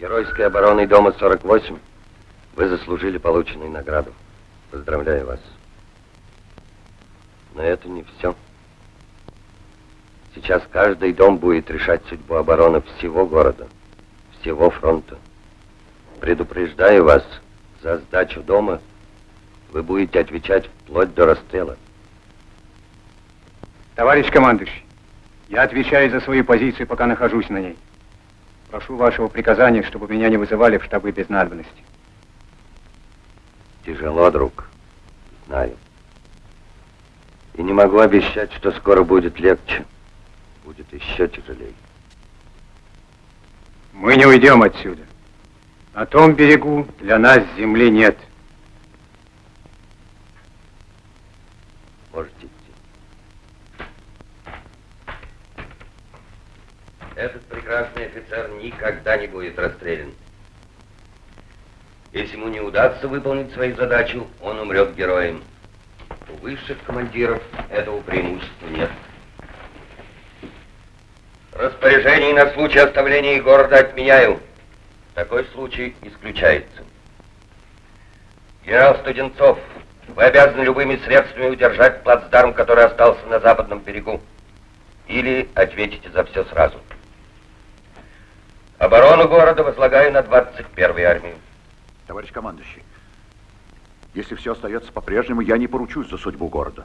Геройской обороной дома 48 вы заслужили полученную награду. Поздравляю вас. Но это не все. Сейчас каждый дом будет решать судьбу обороны всего города, всего фронта. Предупреждаю вас, за сдачу дома вы будете отвечать вплоть до расстрела. Товарищ командующий, я отвечаю за свою позицию, пока нахожусь на ней. Прошу вашего приказания, чтобы меня не вызывали в штабы без надобности. Тяжело, друг. Знаю. И не могу обещать, что скоро будет легче. Будет еще тяжелее. Мы не уйдем отсюда. На том берегу для нас земли нет. Можете идти. Этот прекрасный офицер никогда не будет расстрелян. Если ему не удастся выполнить свою задачу, он умрет героем. У высших командиров этого преимущества нет. Распоряжение на случай оставления города отменяю. Такой случай исключается. Генерал Студенцов, вы обязаны любыми средствами удержать плацдарм, который остался на западном берегу. Или ответите за все сразу. Оборону города возлагаю на 21-ю армию. Товарищ командующий, если все остается по-прежнему, я не поручусь за судьбу города.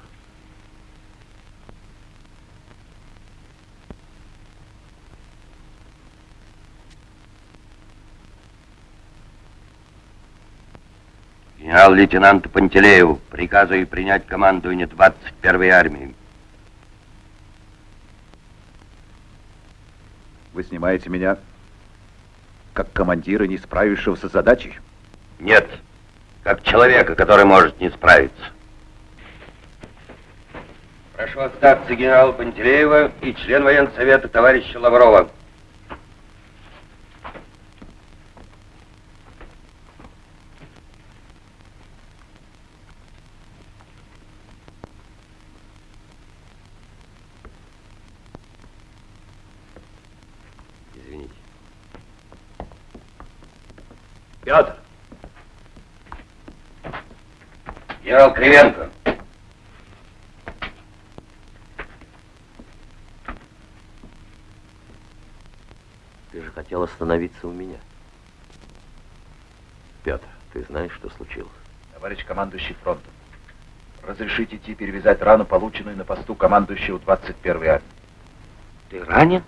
Генерал-лейтенанту Пантелееву приказываю принять командование 21-й армии. Вы снимаете меня как командира, не справившегося с задачей? Нет, как человека, который может не справиться. Прошу остаться генерала Пантелеева и член военсовета товарища Лаврова. Извините. Петр, Генерал Кривенко. Ты же хотел остановиться у меня. Петр, ты знаешь, что случилось? Товарищ командующий фронтом, разрешите идти перевязать рану, полученную на посту командующего 21-й армии. Ты ранен?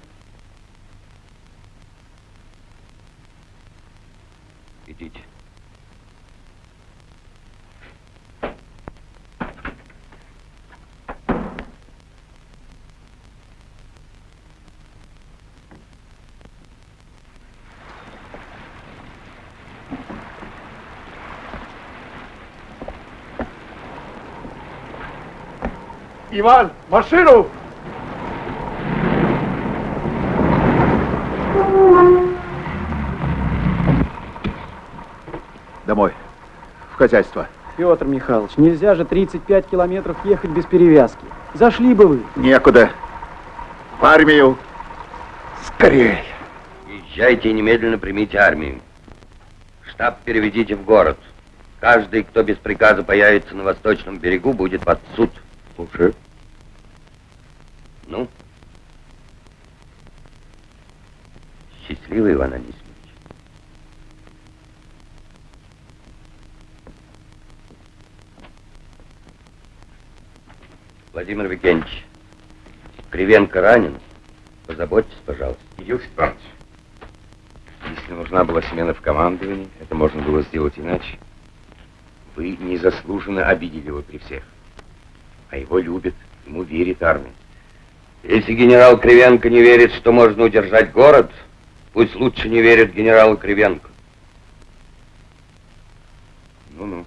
Идите. Иван, машину! Домой. В хозяйство. Петр Михайлович, нельзя же 35 километров ехать без перевязки. Зашли бы вы. Некуда. В армию. Скорей. Езжайте и немедленно примите армию. Штаб переведите в город. Каждый, кто без приказа появится на восточном берегу, будет под суд. Уже. Ну? Счастливый Иван Анисимович. Владимир Викентьевич, Кривенко ранен. Позаботьтесь, пожалуйста. Юрий Степанович, если нужна была смена в командовании, это можно было сделать иначе. Вы незаслуженно обидели его при всех. А его любят, ему верит армия. Если генерал Кривенко не верит, что можно удержать город, пусть лучше не верит генералу Кривенко. Ну-ну.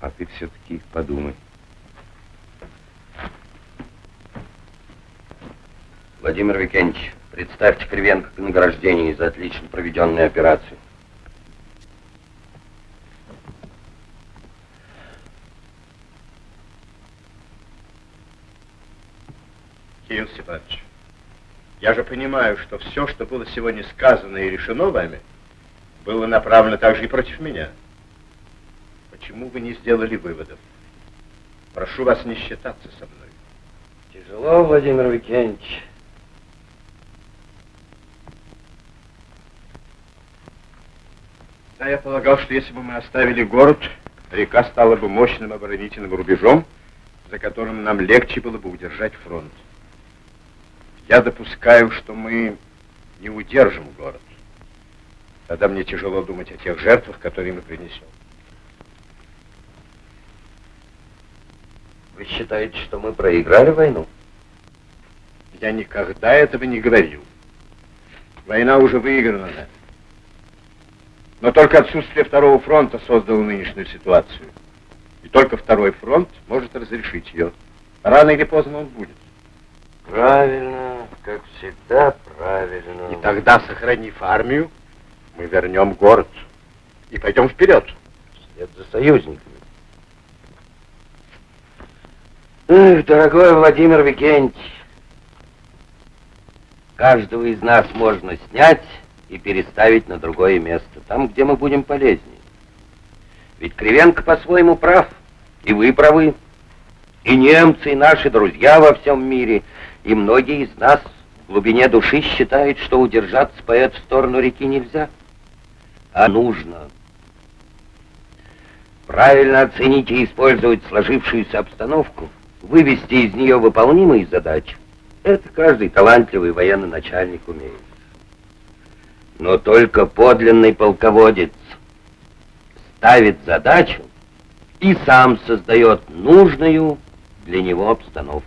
А ты все-таки подумай. Владимир Викентьевич, представьте Кривенко к награждению за отлично проведенную операцию. Кирилл Степанович, я же понимаю, что все, что было сегодня сказано и решено вами, было направлено также и против меня. Почему вы не сделали выводов? Прошу вас не считаться со мной. Тяжело, Владимир Викентьевич. Да, я полагал, что если бы мы оставили город, река стала бы мощным оборонительным рубежом, за которым нам легче было бы удержать фронт. Я допускаю, что мы не удержим город. Тогда мне тяжело думать о тех жертвах, которые мы принесем. Вы считаете, что мы проиграли войну? Я никогда этого не говорил. Война уже выиграна. Но только отсутствие второго фронта создало нынешнюю ситуацию. И только второй фронт может разрешить ее. Рано или поздно он будет. Правильно, как всегда, правильно. И тогда, сохранив армию, мы вернем город и пойдем вперед. Вслед за союзниками. Эх, дорогой Владимир Викентьевич, каждого из нас можно снять и переставить на другое место, там, где мы будем полезнее. Ведь Кривенко по-своему прав, и вы правы, и немцы, и наши друзья во всем мире, и многие из нас в глубине души считают, что удержаться по эту сторону реки нельзя, а нужно. Правильно оценить и использовать сложившуюся обстановку, вывести из нее выполнимые задачи. Это каждый талантливый военный начальник умеет. Но только подлинный полководец ставит задачу и сам создает нужную для него обстановку.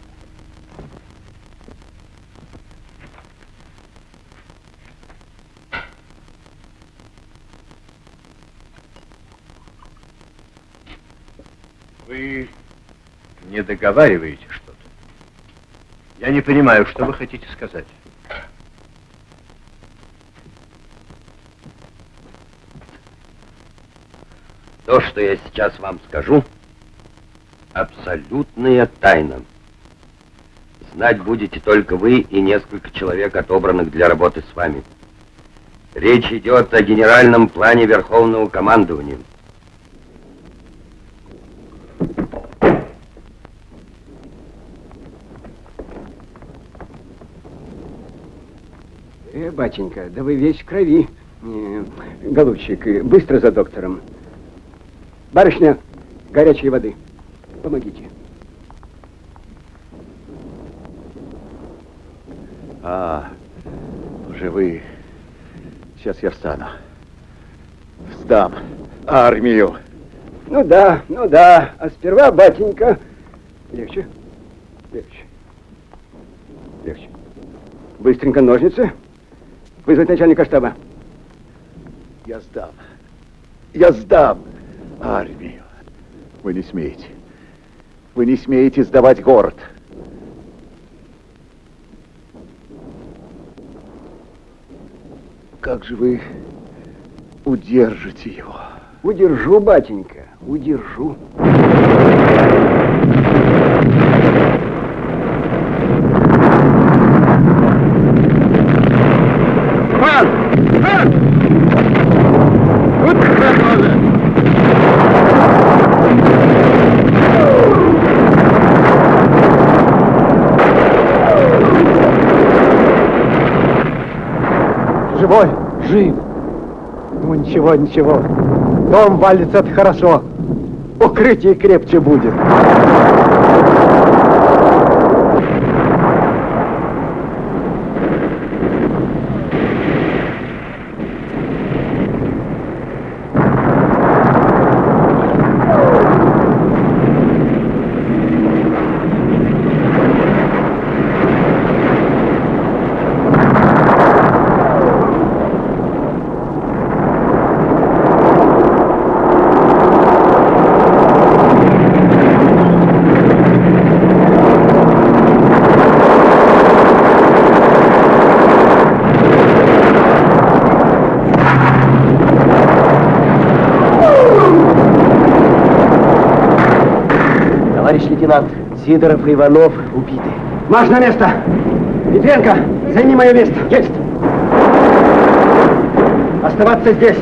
Вы не договариваете что-то. Я не понимаю, что вы хотите сказать. То, что я сейчас вам скажу, абсолютная тайна. Знать будете только вы и несколько человек, отобранных для работы с вами. Речь идет о генеральном плане Верховного командования. Э, батенька, да вы весь в крови. Э, голубчик, э, быстро за доктором. Барышня, горячей воды. Помогите. А, живы. Сейчас я встану. Сдам армию. Ну да, ну да. А сперва, батенька... Легче, легче, легче. Быстренько ножницы. Вызвать начальника штаба. Я сдам. Я сдам. Вы не смеете. Вы не смеете сдавать город. Как же вы удержите его? Удержу, батенька, удержу. Пан! Пан! Вот прохода! Живой, жив. Ну ничего, ничего. Дом валится, хорошо. Укрытие крепче будет. Товарищ лейтенант, Сидоров и Иванов убиты. Марш на место! Петренко, займи мое место. Есть! Оставаться здесь.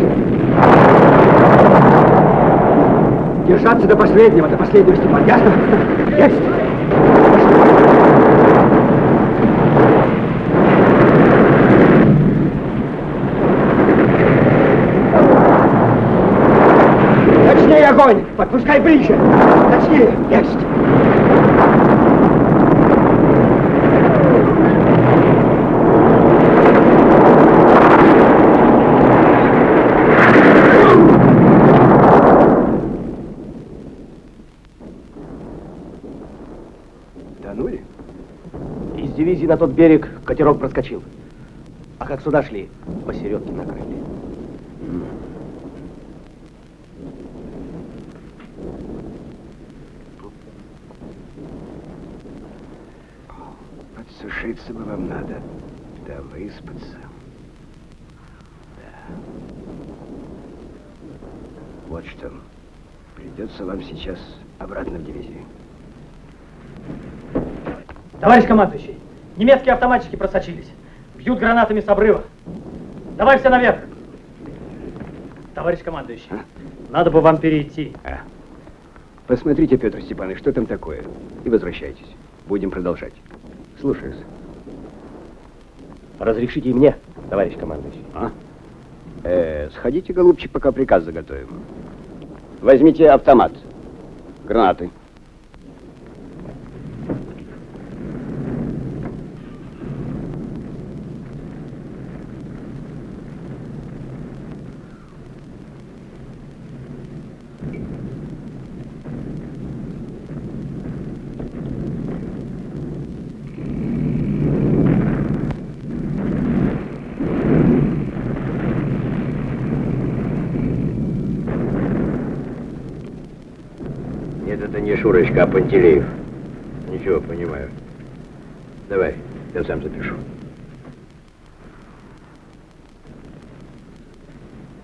Держаться до последнего, до последнего, Степан, ясно? Есть! Точнее огонь! Подпускай ближе! Точнее! Есть! Тонули? Из дивизии на тот берег катерок проскочил. А как сюда шли, посередке накрыли. Подсушиться бы вам надо, да выспаться. Да. Вот что. Придется вам сейчас обратно в дивизию. Товарищ командующий, немецкие автоматчики просочились. Бьют гранатами с обрыва. Давай все наверх. Товарищ командующий, надо бы вам перейти. А. Посмотрите, Петр Степанович, что там такое. И возвращайтесь. Будем продолжать. Слушаюсь. Разрешите и мне, товарищ командующий. А? Э, сходите, голубчик, пока приказ заготовим. Возьмите автомат. Гранаты. Нет, это не Шурочка, а Пантелеев. Ничего, понимаю. Давай, я сам запишу.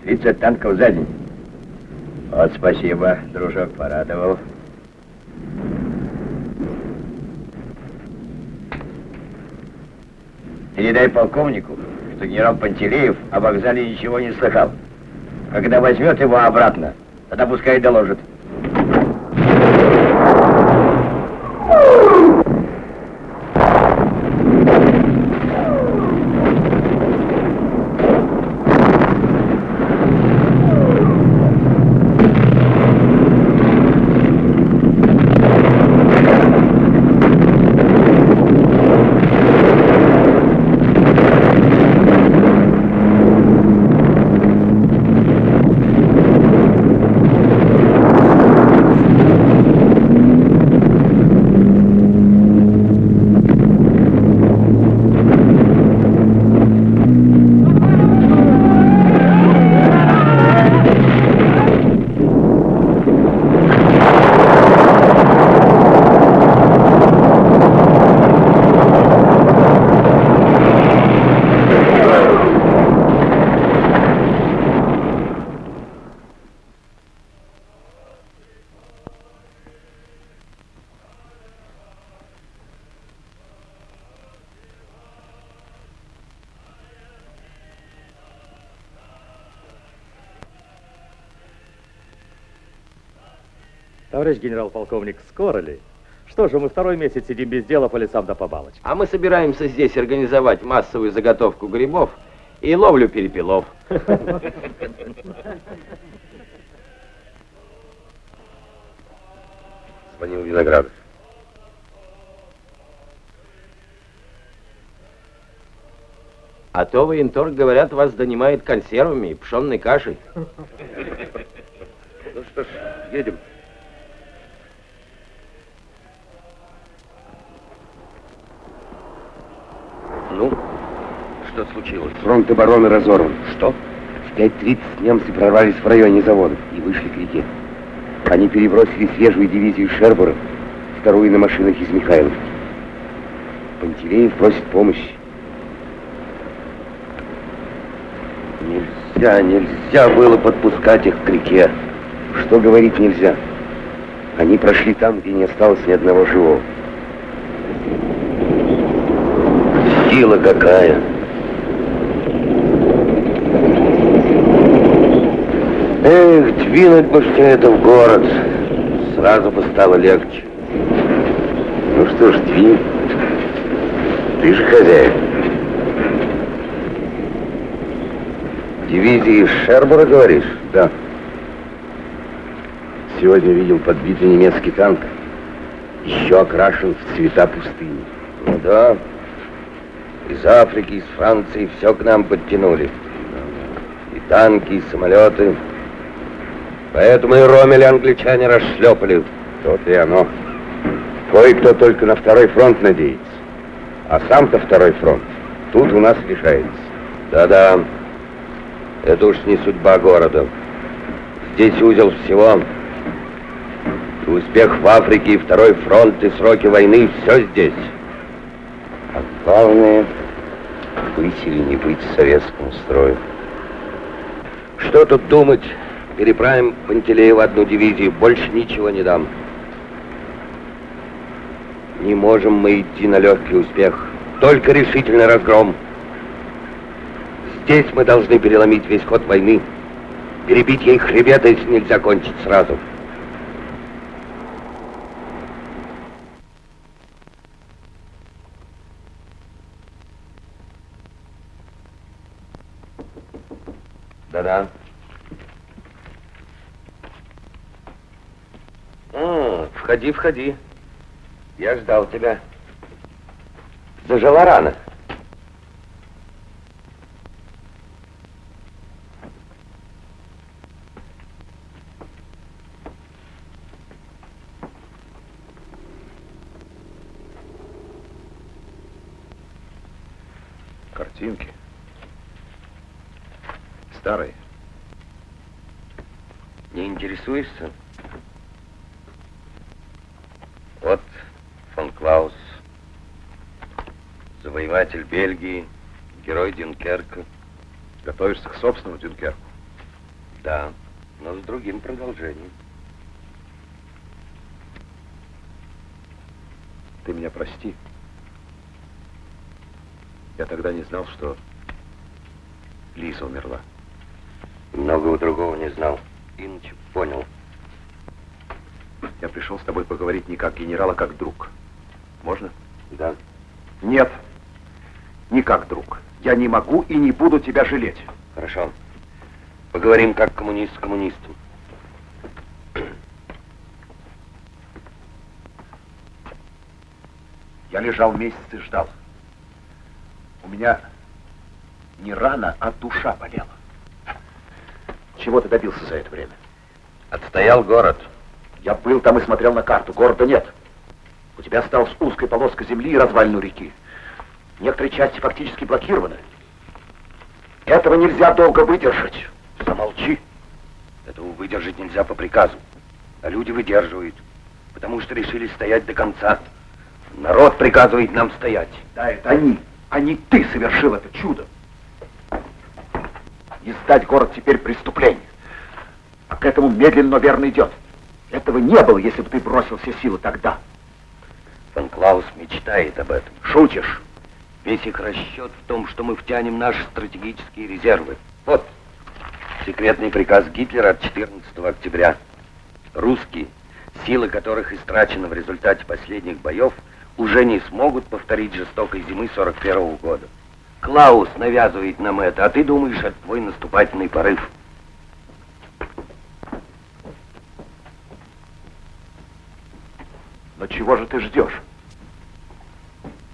30 танков за день. Вот спасибо, дружок, порадовал. Передай полковнику, что генерал Пантелеев о вокзале ничего не слыхал. Когда возьмет его обратно, тогда пускай доложит. Товарищ генерал-полковник, скоро ли? Что же, мы второй месяц сидим без дела по лесам да по балочкам. А мы собираемся здесь организовать массовую заготовку грибов и ловлю перепелов. Звонил Виноградов. А то военторг, говорят, вас донимает консервами и пшенной кашей. Ну что ж, едем. Ну, что случилось? Фронт обороны разорван. Что? В 5.30 немцы прорвались в районе заводов и вышли к реке. Они перебросили свежую дивизию Шербура, вторую на машинах из Михайловки. Пантелеев просит помощи. Нельзя, нельзя было подпускать их к реке. Что говорить нельзя? Они прошли там, где не осталось ни одного живого. Сила какая! Эх, двинуть бы все это в город. Сразу бы стало легче. Ну что ж, двинь. Ты же хозяин. Дивизии Шербура, говоришь? Да. Сегодня видел подбитый немецкий танк. Еще окрашен в цвета пустыни. Ну да. Из Африки, из Франции все к нам подтянули. И танки, и самолеты. Поэтому и Ромель англичане расшлепали. То и оно. Кое-кто только на второй фронт надеется. А сам-то второй фронт тут у нас решается. Да-да. Это уж не судьба города. Здесь узел всего. И успех в Африке, и второй фронт, и сроки войны, все здесь. А главное, быть или не быть советскому строю. Что тут думать? Переправим Пантелеева одну дивизию, больше ничего не дам. Не можем мы идти на легкий успех, только решительный разгром. Здесь мы должны переломить весь ход войны, перебить ей хребет, если нельзя кончить сразу. Да-да. А, входи, входи. Я ждал тебя. Зажила рано. Интересуешься? Вот фон Клаус, завоеватель Бельгии, герой Дюнкерка. Готовишься к собственному Дюнкерку? Да, но с другим продолжением. Ты меня прости. Я тогда не знал, что Лиза умерла. Многого другого не знал. Иначе понял. Я пришел с тобой поговорить не как генерал, а как друг. Можно? Да. Нет. Не как друг. Я не могу и не буду тебя жалеть. Хорошо. Поговорим как коммунист с коммунистом. Я лежал месяц и ждал. У меня не рана, а душа болела. Чего ты добился за это время? Отстоял город. Я был там и смотрел на карту. Города нет. У тебя осталась узкая полоска земли и развалину реки. Некоторые части фактически блокированы. Этого нельзя долго выдержать. Замолчи. Этого выдержать нельзя по приказу. А люди выдерживают, потому что решили стоять до конца. Народ приказывает нам стоять. Да, это они, а не ты совершил это чудо. И сдать город теперь преступление. А к этому медленно, но верно идет. Этого не было, если бы ты бросил все силы тогда. Фон Клаус мечтает об этом. Шутишь? Весь их расчет в том, что мы втянем наши стратегические резервы. Вот, секретный приказ Гитлера от 14 октября. Русские силы которых истрачены в результате последних боев, уже не смогут повторить жестокой зимы 41 -го года. Клаус навязывает нам это, а ты думаешь, это твой наступательный порыв. Но чего же ты ждешь?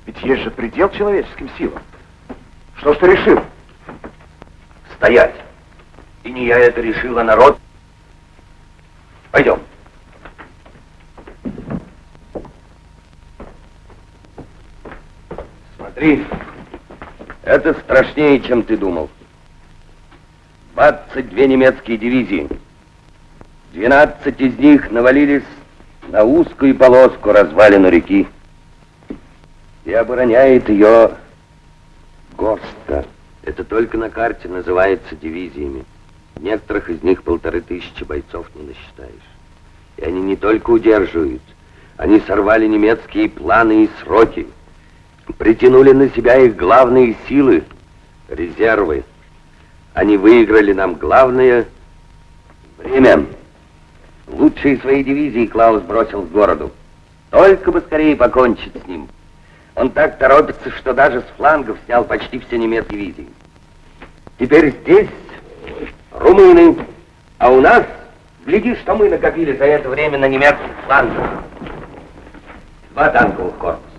Ведь есть же предел человеческим силам. Что ж ты решил? Стоять. И не я это решил, а народ. Пойдем. Смотри, это страшнее, чем ты думал. 22 немецкие дивизии. 12 из них навалились на узкую полоску развалину реки. И обороняет ее горстка. Это только на карте называется дивизиями. Некоторых из них полторы тысячи бойцов не насчитаешь. И они не только удерживают, они сорвали немецкие планы и сроки, притянули на себя их главные силы, резервы. Они выиграли нам главное время. Лучшие свои дивизии Клаус бросил к городу. Только бы скорее покончить с ним. Он так торопится, что даже с флангов снял почти все немецкие дивизии. Теперь здесь румыны, а у нас, гляди, что мы накопили за это время на немецких флангах. Два танковых корпуса,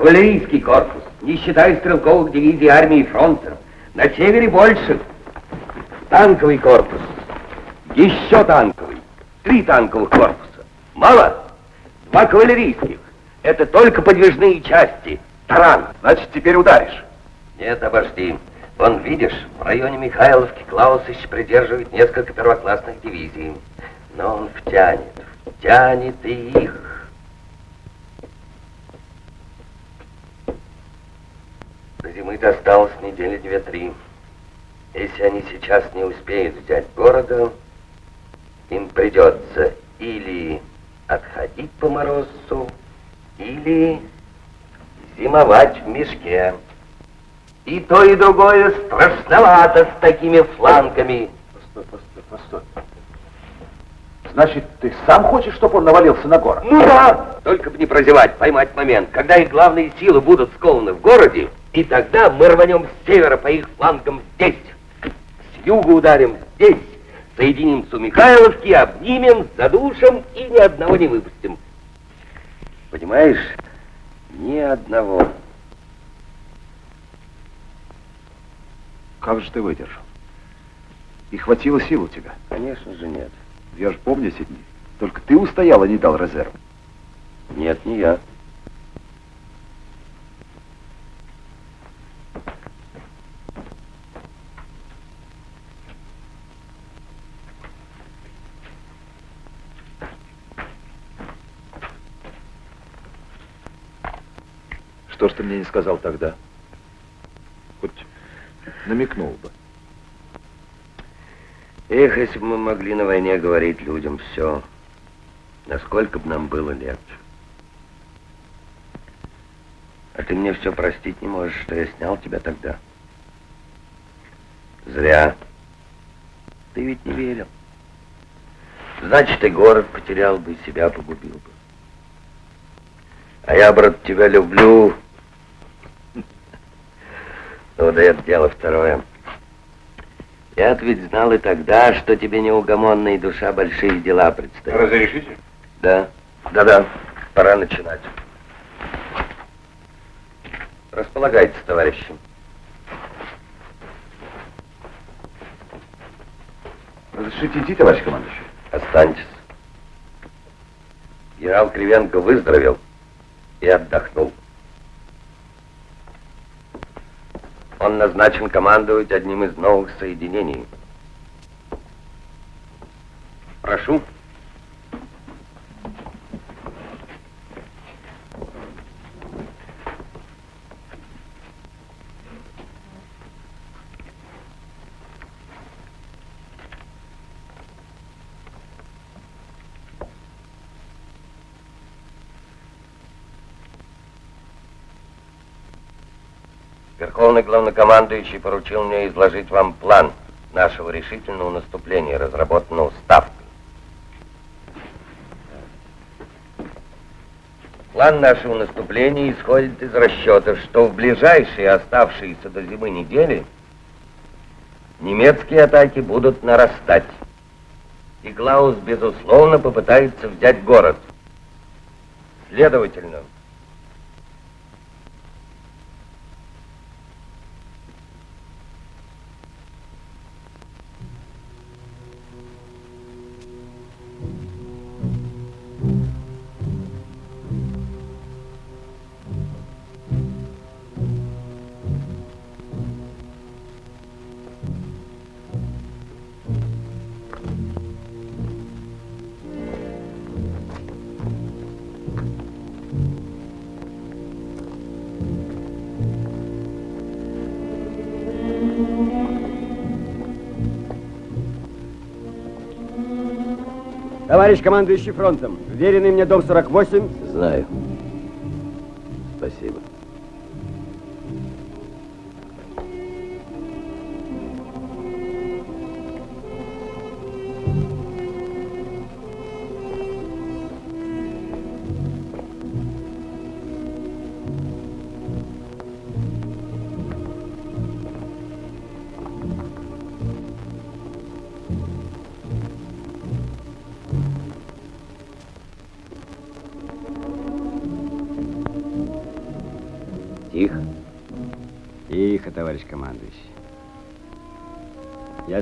кавалерийский корпус, не считая стрелковых дивизий армии фронта, на севере больше. Танковый корпус, еще танковый, три танковых корпуса. Мало? Два кавалерийских. Это только подвижные части. Таран. Значит, теперь ударишь. Нет, обожди. Вон, видишь, в районе Михайловки Клаусович придерживает несколько первоклассных дивизий. Но он втянет, втянет и их. До зимы-то осталось недели две-три. Если они сейчас не успеют взять города, им придется или отходить по морозу, или зимовать в мешке. И то, и другое страшновато с такими флангами. Постой, постой, постой. Значит, ты сам хочешь, чтобы он навалился на город? Ну да! Только бы не прозевать, поймать момент, когда их главные силы будут скованы в городе, и тогда мы рванем с севера по их флангам здесь. С юга ударим здесь, соединимся у Михайловки, обнимем, задушим и ни одного не выпустим. Понимаешь, ни одного. Как же ты выдержал? И хватило сил у тебя? Конечно же нет. Я же помню эти дни. Только ты устоял и не дал резерв. Нет, не я. Что ж ты мне не сказал тогда? Хоть намекнул бы. Эх, если бы мы могли на войне говорить людям все, насколько бы нам было легче. А ты мне все простить не можешь, что я снял тебя тогда. Зря. Ты ведь не верил. Значит, и город потерял бы, и себя погубил бы. А я, брат, тебя люблю. Ну, да это дело второе. я ведь знал и тогда, что тебе неугомонная душа большие дела предстоят. Разрешите? Да, да-да, пора начинать. Располагайтесь, товарищи. Разрешите идти, товарищ командующий? Останьтесь. Генерал Кривенко выздоровел и отдохнул. Он назначен командовать одним из новых соединений. Прошу. Главнокомандующий поручил мне изложить вам план нашего решительного наступления, разработанного Ставкой. План нашего наступления исходит из расчета, что в ближайшие оставшиеся до зимы недели немецкие атаки будут нарастать. И Клаус, безусловно, попытается взять город. Следовательно, Товарищ командующий фронтом, веренный мне дом 48. Знаю.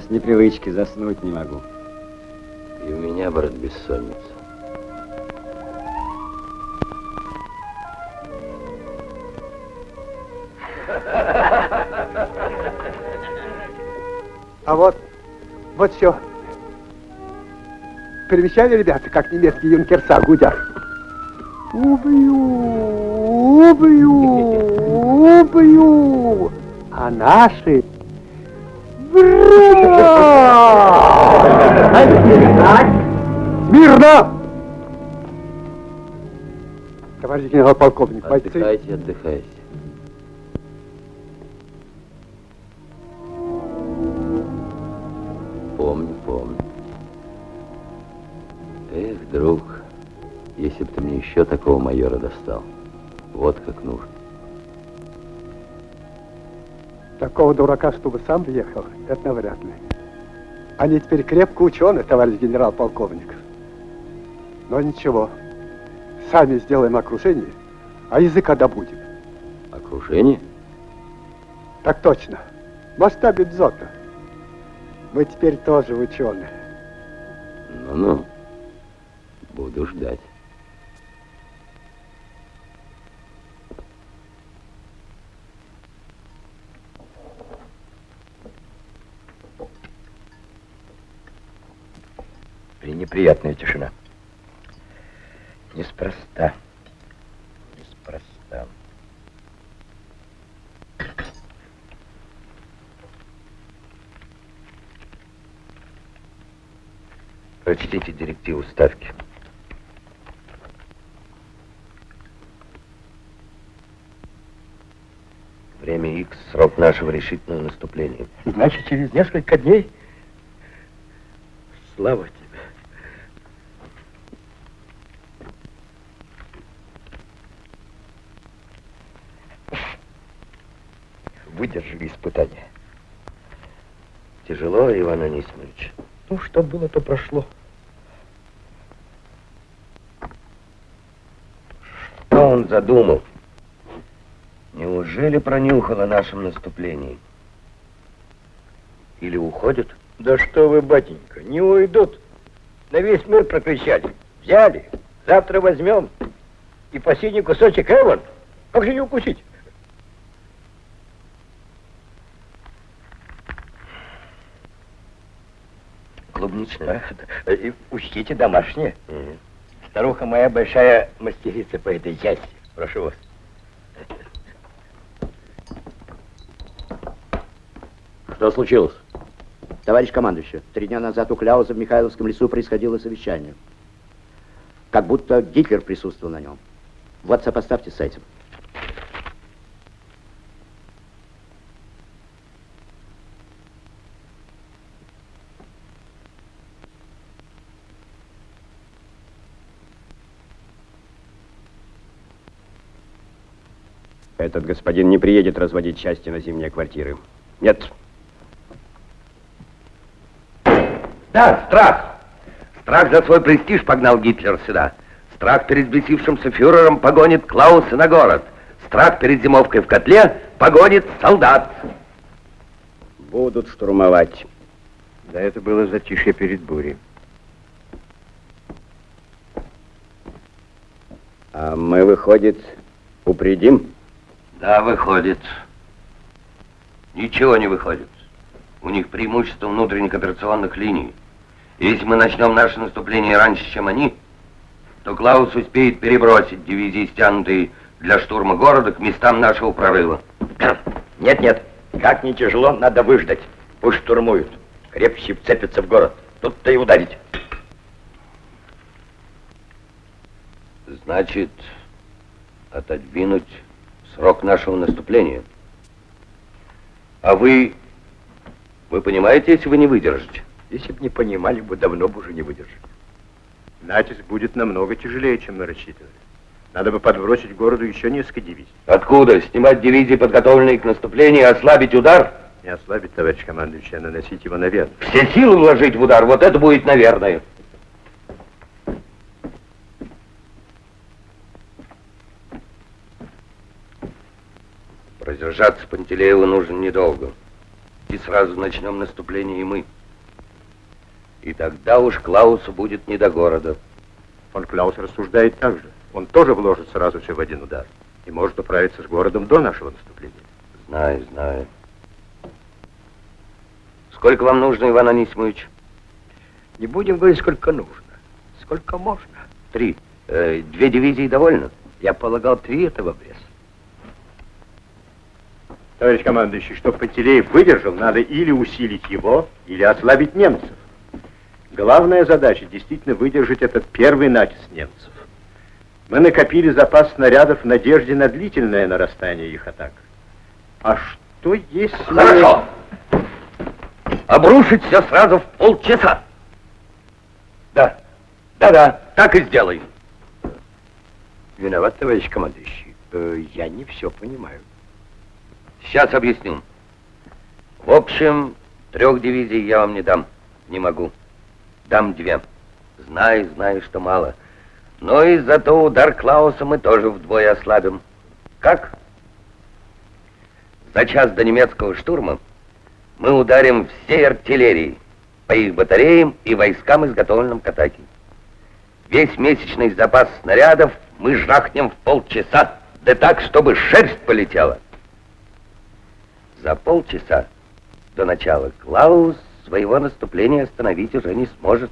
С непривычки заснуть не могу. И у меня, брат, бессонница. А вот, вот все. Примечали, ребята, как немецкие юнкерса гудят? Убью, убью, убью. А наши... Мирно! Товарищ генерал-полковник, бойцы... Отдыхайте, отдыхайте. Помню, помню. Эх, друг, если бы ты мне еще такого майора достал. Вот как нужно. Такого дурака, чтобы сам ехал, это навряд ли. Они теперь крепко ученые, товарищ генерал-полковник. Но ничего, сами сделаем окружение, а языка добудем. Окружение? Так точно. В масштабе дзота. Мы теперь тоже ученые. Ну-ну, буду ждать. Пренеприятная тишина. Неспроста. Неспроста. Прочтите директиву ставки. Время X – срок нашего решительного наступления. Значит, через несколько дней... Слава тебе. Выдержали испытания. Тяжело, Иван Анисимович. Ну, что было, то прошло. Что он задумал? Неужели пронюхал о нашем наступлении? Или уходит? Да что вы, батенька, не уйдут. На весь мир прокричали. Взяли, завтра возьмем. И последний кусочек Эван. Как же не укусить? Клубничная. А, И учтите домашнее. Старуха моя большая мастерица по этой части. Прошу вас. Что случилось? Товарищ командующий, три дня назад у Кляуза в Михайловском лесу происходило совещание. Как будто Гитлер присутствовал на нем. Вот сопоставьте с этим. Этот господин не приедет разводить части на зимние квартиры. Нет. Да, страх. Страх за свой престиж погнал Гитлер сюда. Страх перед взбесившимся фюрером погонит Клауса на город. Страх перед зимовкой в котле погонит солдат. Будут штурмовать. Да это было затишье перед бурей. А мы, выходит, упредим? Да, выходит. Ничего не выходит. У них преимущество внутренних операционных линий. Если мы начнем наше наступление раньше, чем они, то Клаус успеет перебросить дивизии, стянутые для штурма города, к местам нашего прорыва. Нет, нет, как не тяжело, надо выждать. Пусть штурмуют. Крепче вцепятся в город. Тут-то и ударить. Значит, отодвинуть срок нашего наступления. А вы... Вы понимаете, если вы не выдержите? Если бы не понимали, бы давно бы уже не выдержали. Натиск будет намного тяжелее, чем мы рассчитывали. Надо бы подбросить городу еще несколько дивизий. Откуда? Снимать дивизии, подготовленные к наступлению, и ослабить удар? Не ослабить, товарищ командующий, а наносить его наверх. Все силы вложить в удар, вот это будет, наверное. Продержаться Пантелееву нужно недолго. И сразу начнем наступление и мы. И тогда уж Клаусу будет не до города. Фон Клаус рассуждает так же. Он тоже вложит сразу все в один удар. И может управиться с городом до нашего наступления. Знаю, знаю. Сколько вам нужно, Иван Анисимович? Не будем говорить, сколько нужно. Сколько можно. Три. Э, две дивизии довольно? Я полагал, три этого в лес. Товарищ командующий, чтобы Пантелеев выдержал, надо или усилить его, или ослабить немцев. Главная задача действительно выдержать этот первый натиск немцев. Мы накопили запас снарядов в надежде на длительное нарастание их атак. А что если... Хорошо. Обрушить все сразу в полчаса. Да, да-да, так и сделаем. Виноват, товарищ командующий. Э, я не все понимаю. Сейчас объясню. В общем, трех дивизий я вам не дам. Не могу. Дам две. Знаю, знаю, что мало. Но и зато удар Клауса мы тоже вдвое ослабим. Как? За час до немецкого штурма мы ударим всей артиллерией по их батареям и войскам, изготовленным к атаке. Весь месячный запас снарядов мы жахнем в полчаса, да так, чтобы шерсть полетела. За полчаса до начала Клаус своего наступления остановить уже не сможет.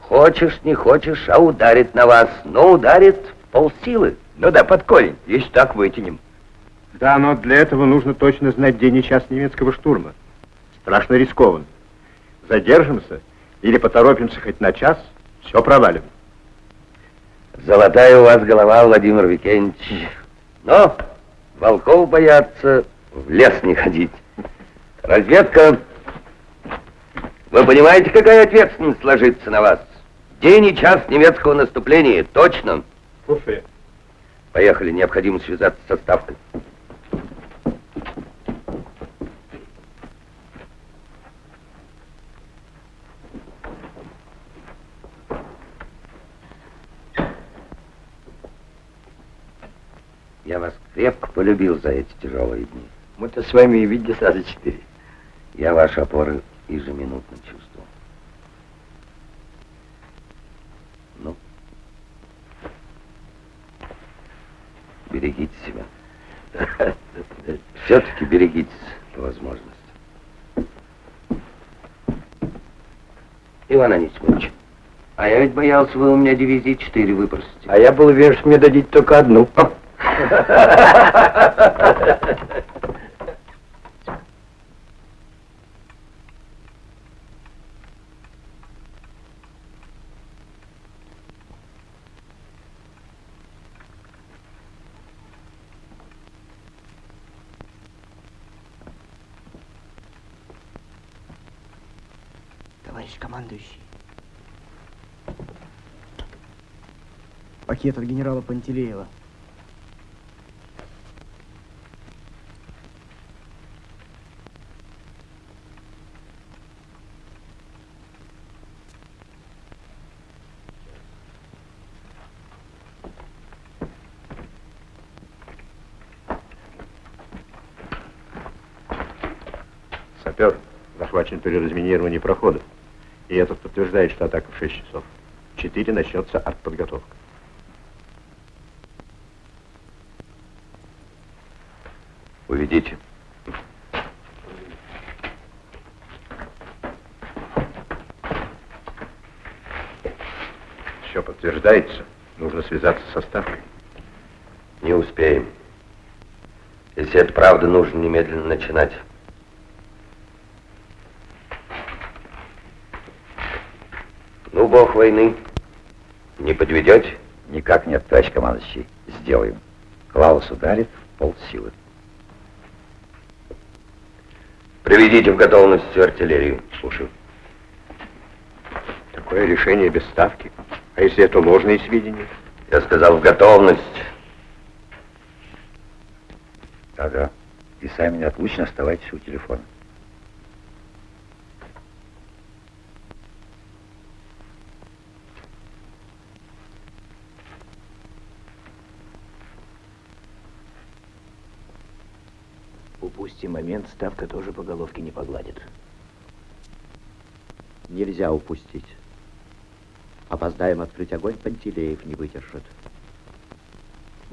Хочешь, не хочешь, а ударит на вас, но ударит в полсилы. Ну да, под корень, если так вытянем. Да, но для этого нужно точно знать день и час немецкого штурма. Страшно рискованно. Задержимся или поторопимся хоть на час, все провалим. Золотая у вас голова, Владимир Викентьевич. Но волков боятся, в лес не ходить. Разведка. Вы понимаете, какая ответственность ложится на вас? День и час немецкого наступления, точно. Уфе. Поехали, необходимо связаться со ставкой. Я вас крепко полюбил за эти тяжелые дни. Мы-то с вами и видели сразу четыре. Я ваши опоры ежеминутно чувствую. Ну, берегите себя. Все-таки берегитесь по возможности. Иван Анисимович, а я ведь боялся, вы у меня дивизии 4 выпросите. А я был уверен, что мне дадите только одну. товарищ командующий. Пакет от генерала Пантелеева. Сапер захвачен при разминировании прохода. И этот подтверждает, что атака в 6 часов. В 4 начнется артподготовка. Уведите. Все подтверждается. Нужно связаться со ставкой. Не успеем. Если это правда, нужно немедленно начинать. Ну, бог войны, не подведете? Никак нет, товарищ командующий. Сделаем. Клаус ударит в полсилы. Приведите в готовность всю артиллерию. Слушаю. Такое решение без ставки. А если это ложные сведения? Я сказал в готовность. Ага. И сами неотлучно оставайтесь у телефона. Упусти момент, ставка тоже по головке не погладит. Нельзя упустить. Опоздаем открыть огонь, Пантелеев не выдержит.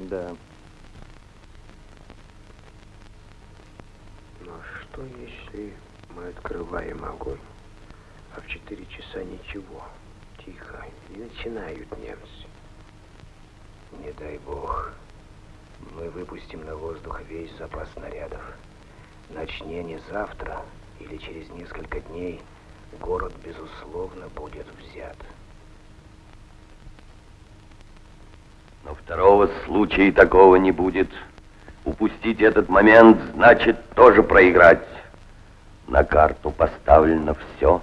Да. Но что, если мы открываем огонь, а в четыре часа ничего, тихо, и начинают немцы? Не дай бог, мы выпустим на воздух весь запас снарядов. Начни не завтра или через несколько дней, город, безусловно, будет взят. Но второго случая такого не будет. Упустить этот момент значит тоже проиграть. На карту поставлено все.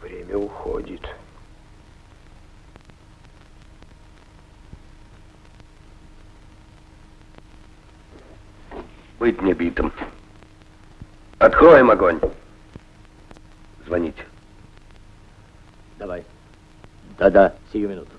Время уходит. Быть не битым. Откроем огонь. Звоните. Давай. Да-да, сию минуту.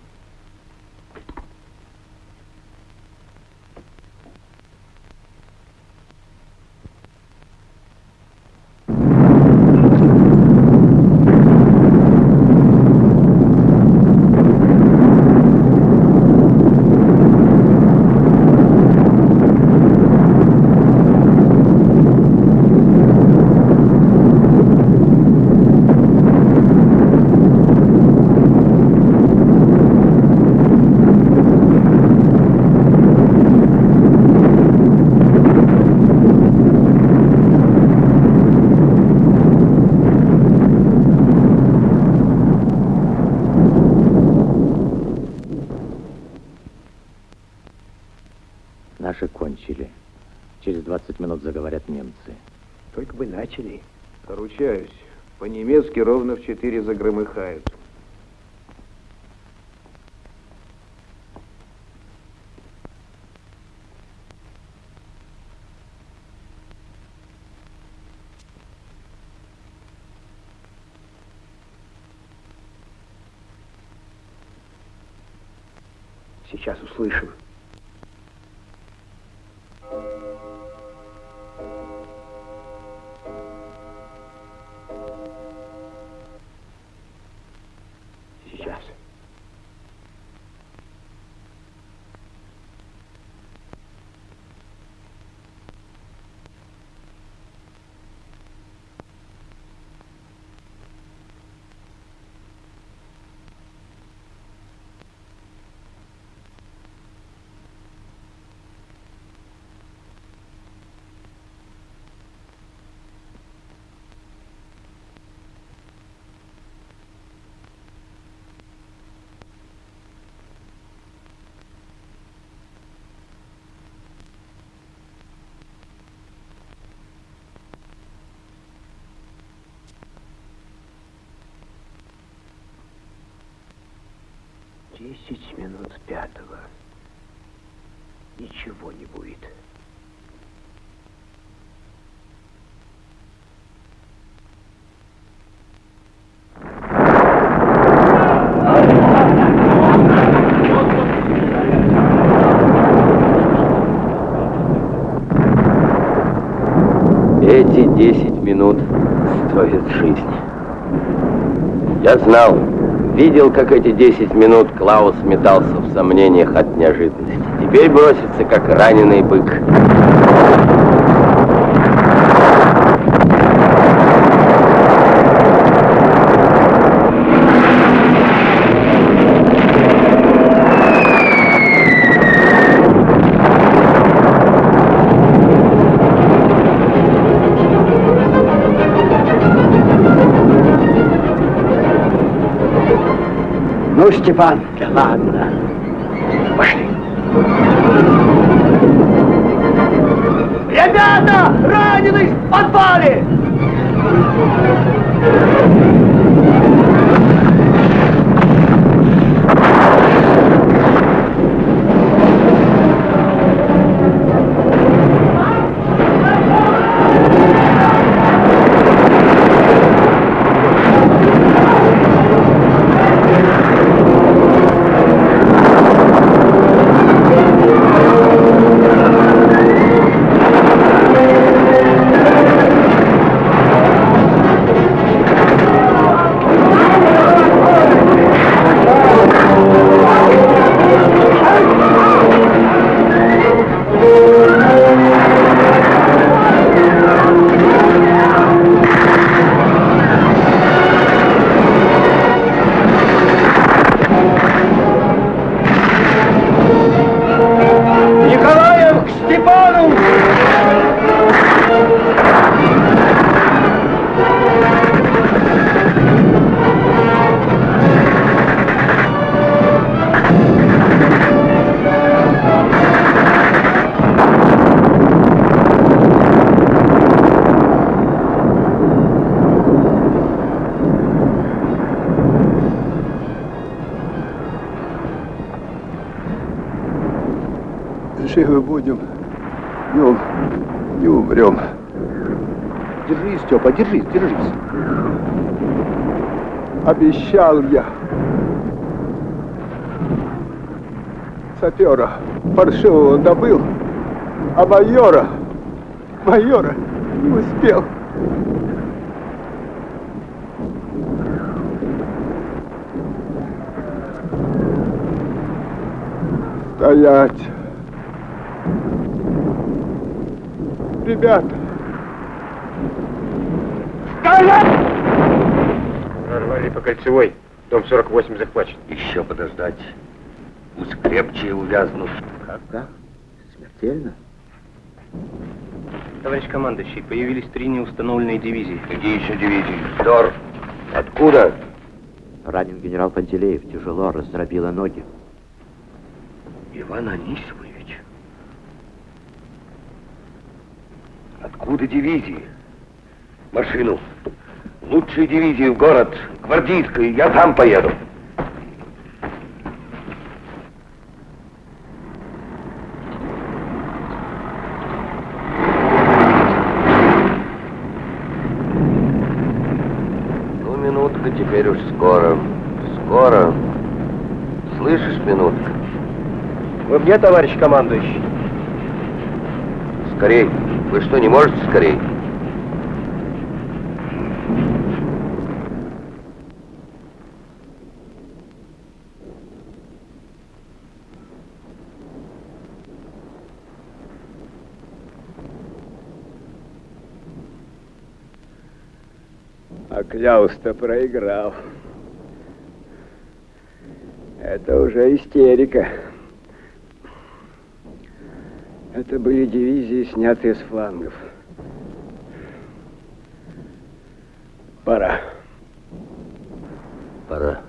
Наши кончили. Через 20 минут заговорят немцы. Только бы начали. Ручаюсь, по-немецки ровно в четыре загромыхают. Сейчас услышим. Десять минут пятого. Ничего не будет. Эти десять минут стоят жизни. Я знал, видел, как эти 10 минут Клаус метался в сомнениях от неожиданности. Теперь бросится, как раненый бык. Степан, да ладно. Пошли. Ребята, раненый в подвале! Живы будем. Не, ум- не умрем. Держись, Степа, держись, держись. Обещал я. Сапера паршивого добыл, а майора, майора не успел. Стоять. Ребята, Прорвали по кольцевой. Дом 48 захвачен. Еще подождать. Пусть крепче увязнут. Как? Да? Смертельно? Товарищ командующий, появились три неустановленные дивизии. Какие еще дивизии? Дор. Откуда? Ранен генерал Пантелеев, тяжело, раздробило ноги. Иван Анисимович. Откуда дивизии? Машину. Лучшие дивизии в город. Гвардейскую. Я сам поеду. Ну, минутка теперь уж скоро. Скоро. Слышишь, минутка? Вы где, товарищ командующий? Скорей. Вы что, не можете скорей? а Кляус-то проиграл. Это уже истерика. Это были дивизии, снятые с флангов. Пора. Пора.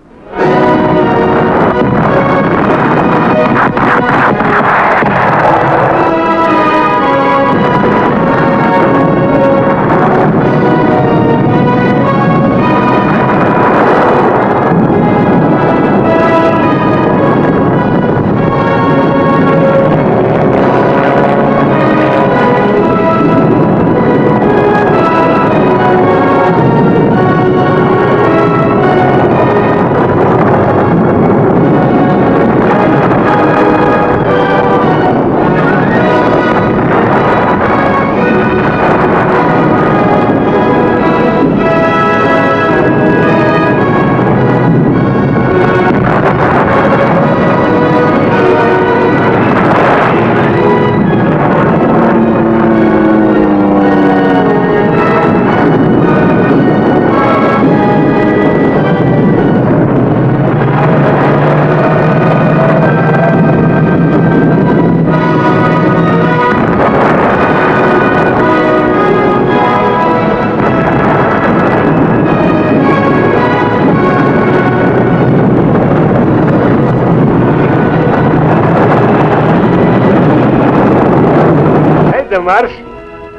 Марш?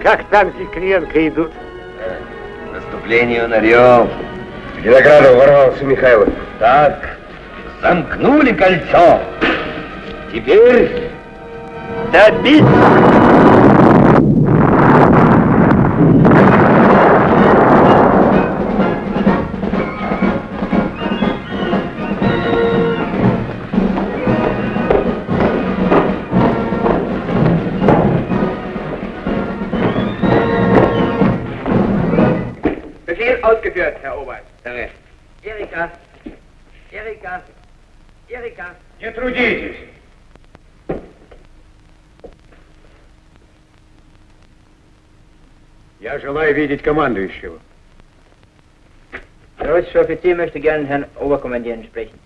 Как танки Кривенко идут? Наступлению на рев. К Винограду ворвался Михайлов. Так, замкнули кольцо. Теперь добить! Видеть командующего. Der russische Offizier möchte gerne Herrn Oberkommandieren sprechen.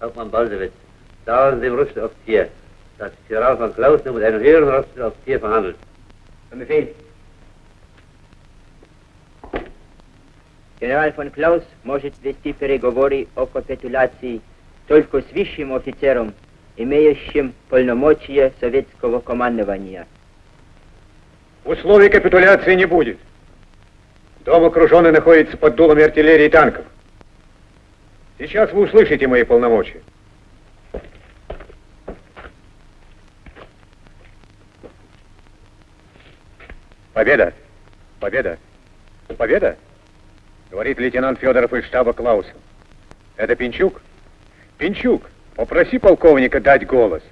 Hauptmann Baldewitz, sagen Sie dem russischen Offizier, dass General von Klaus nur mit einem höheren russischen Offizier verhandelt. Zum Befehl. Генерал фон Клаус может вести переговоры о капитуляции только с высшим офицером, имеющим полномочия советского командования. Условий капитуляции не будет. Дом окруженный находится под дулами артиллерии и танков. Сейчас вы услышите мои полномочия. Победа! Победа! Победа! Говорит лейтенант Федоров из штаба Клауса. Это Пинчук? Пинчук, попроси полковника дать голос.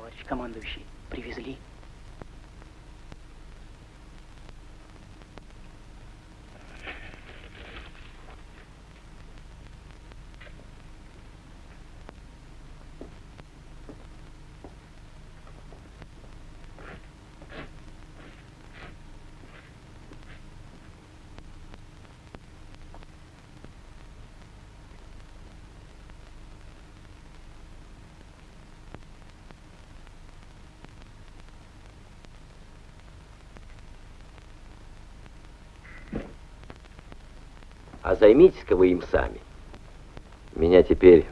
Товарищ командующий, привезли. А займитесь-ка вы им сами. Меня теперь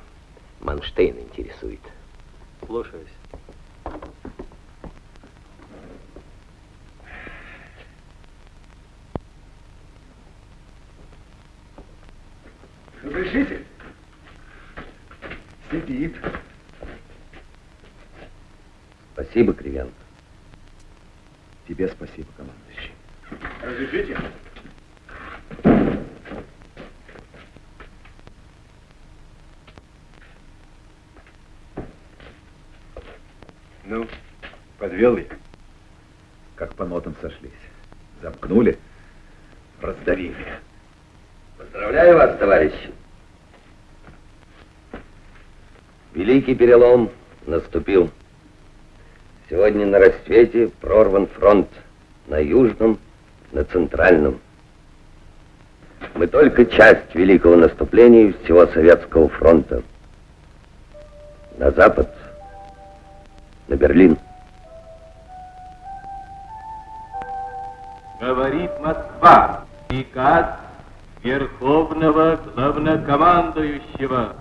Манштейн интересует. Слушаюсь. Разрешите? Сидит. Спасибо, Кривенко. Тебе спасибо, командующий. Разрешите? Подвел я. Как по нотам сошлись. Замкнули, раздавили. Поздравляю вас, товарищи. Великий перелом наступил. Сегодня на рассвете прорван фронт на южном, на центральном. Мы только часть великого наступления всего Советского фронта. На запад, на Берлин. Главнокомандующего.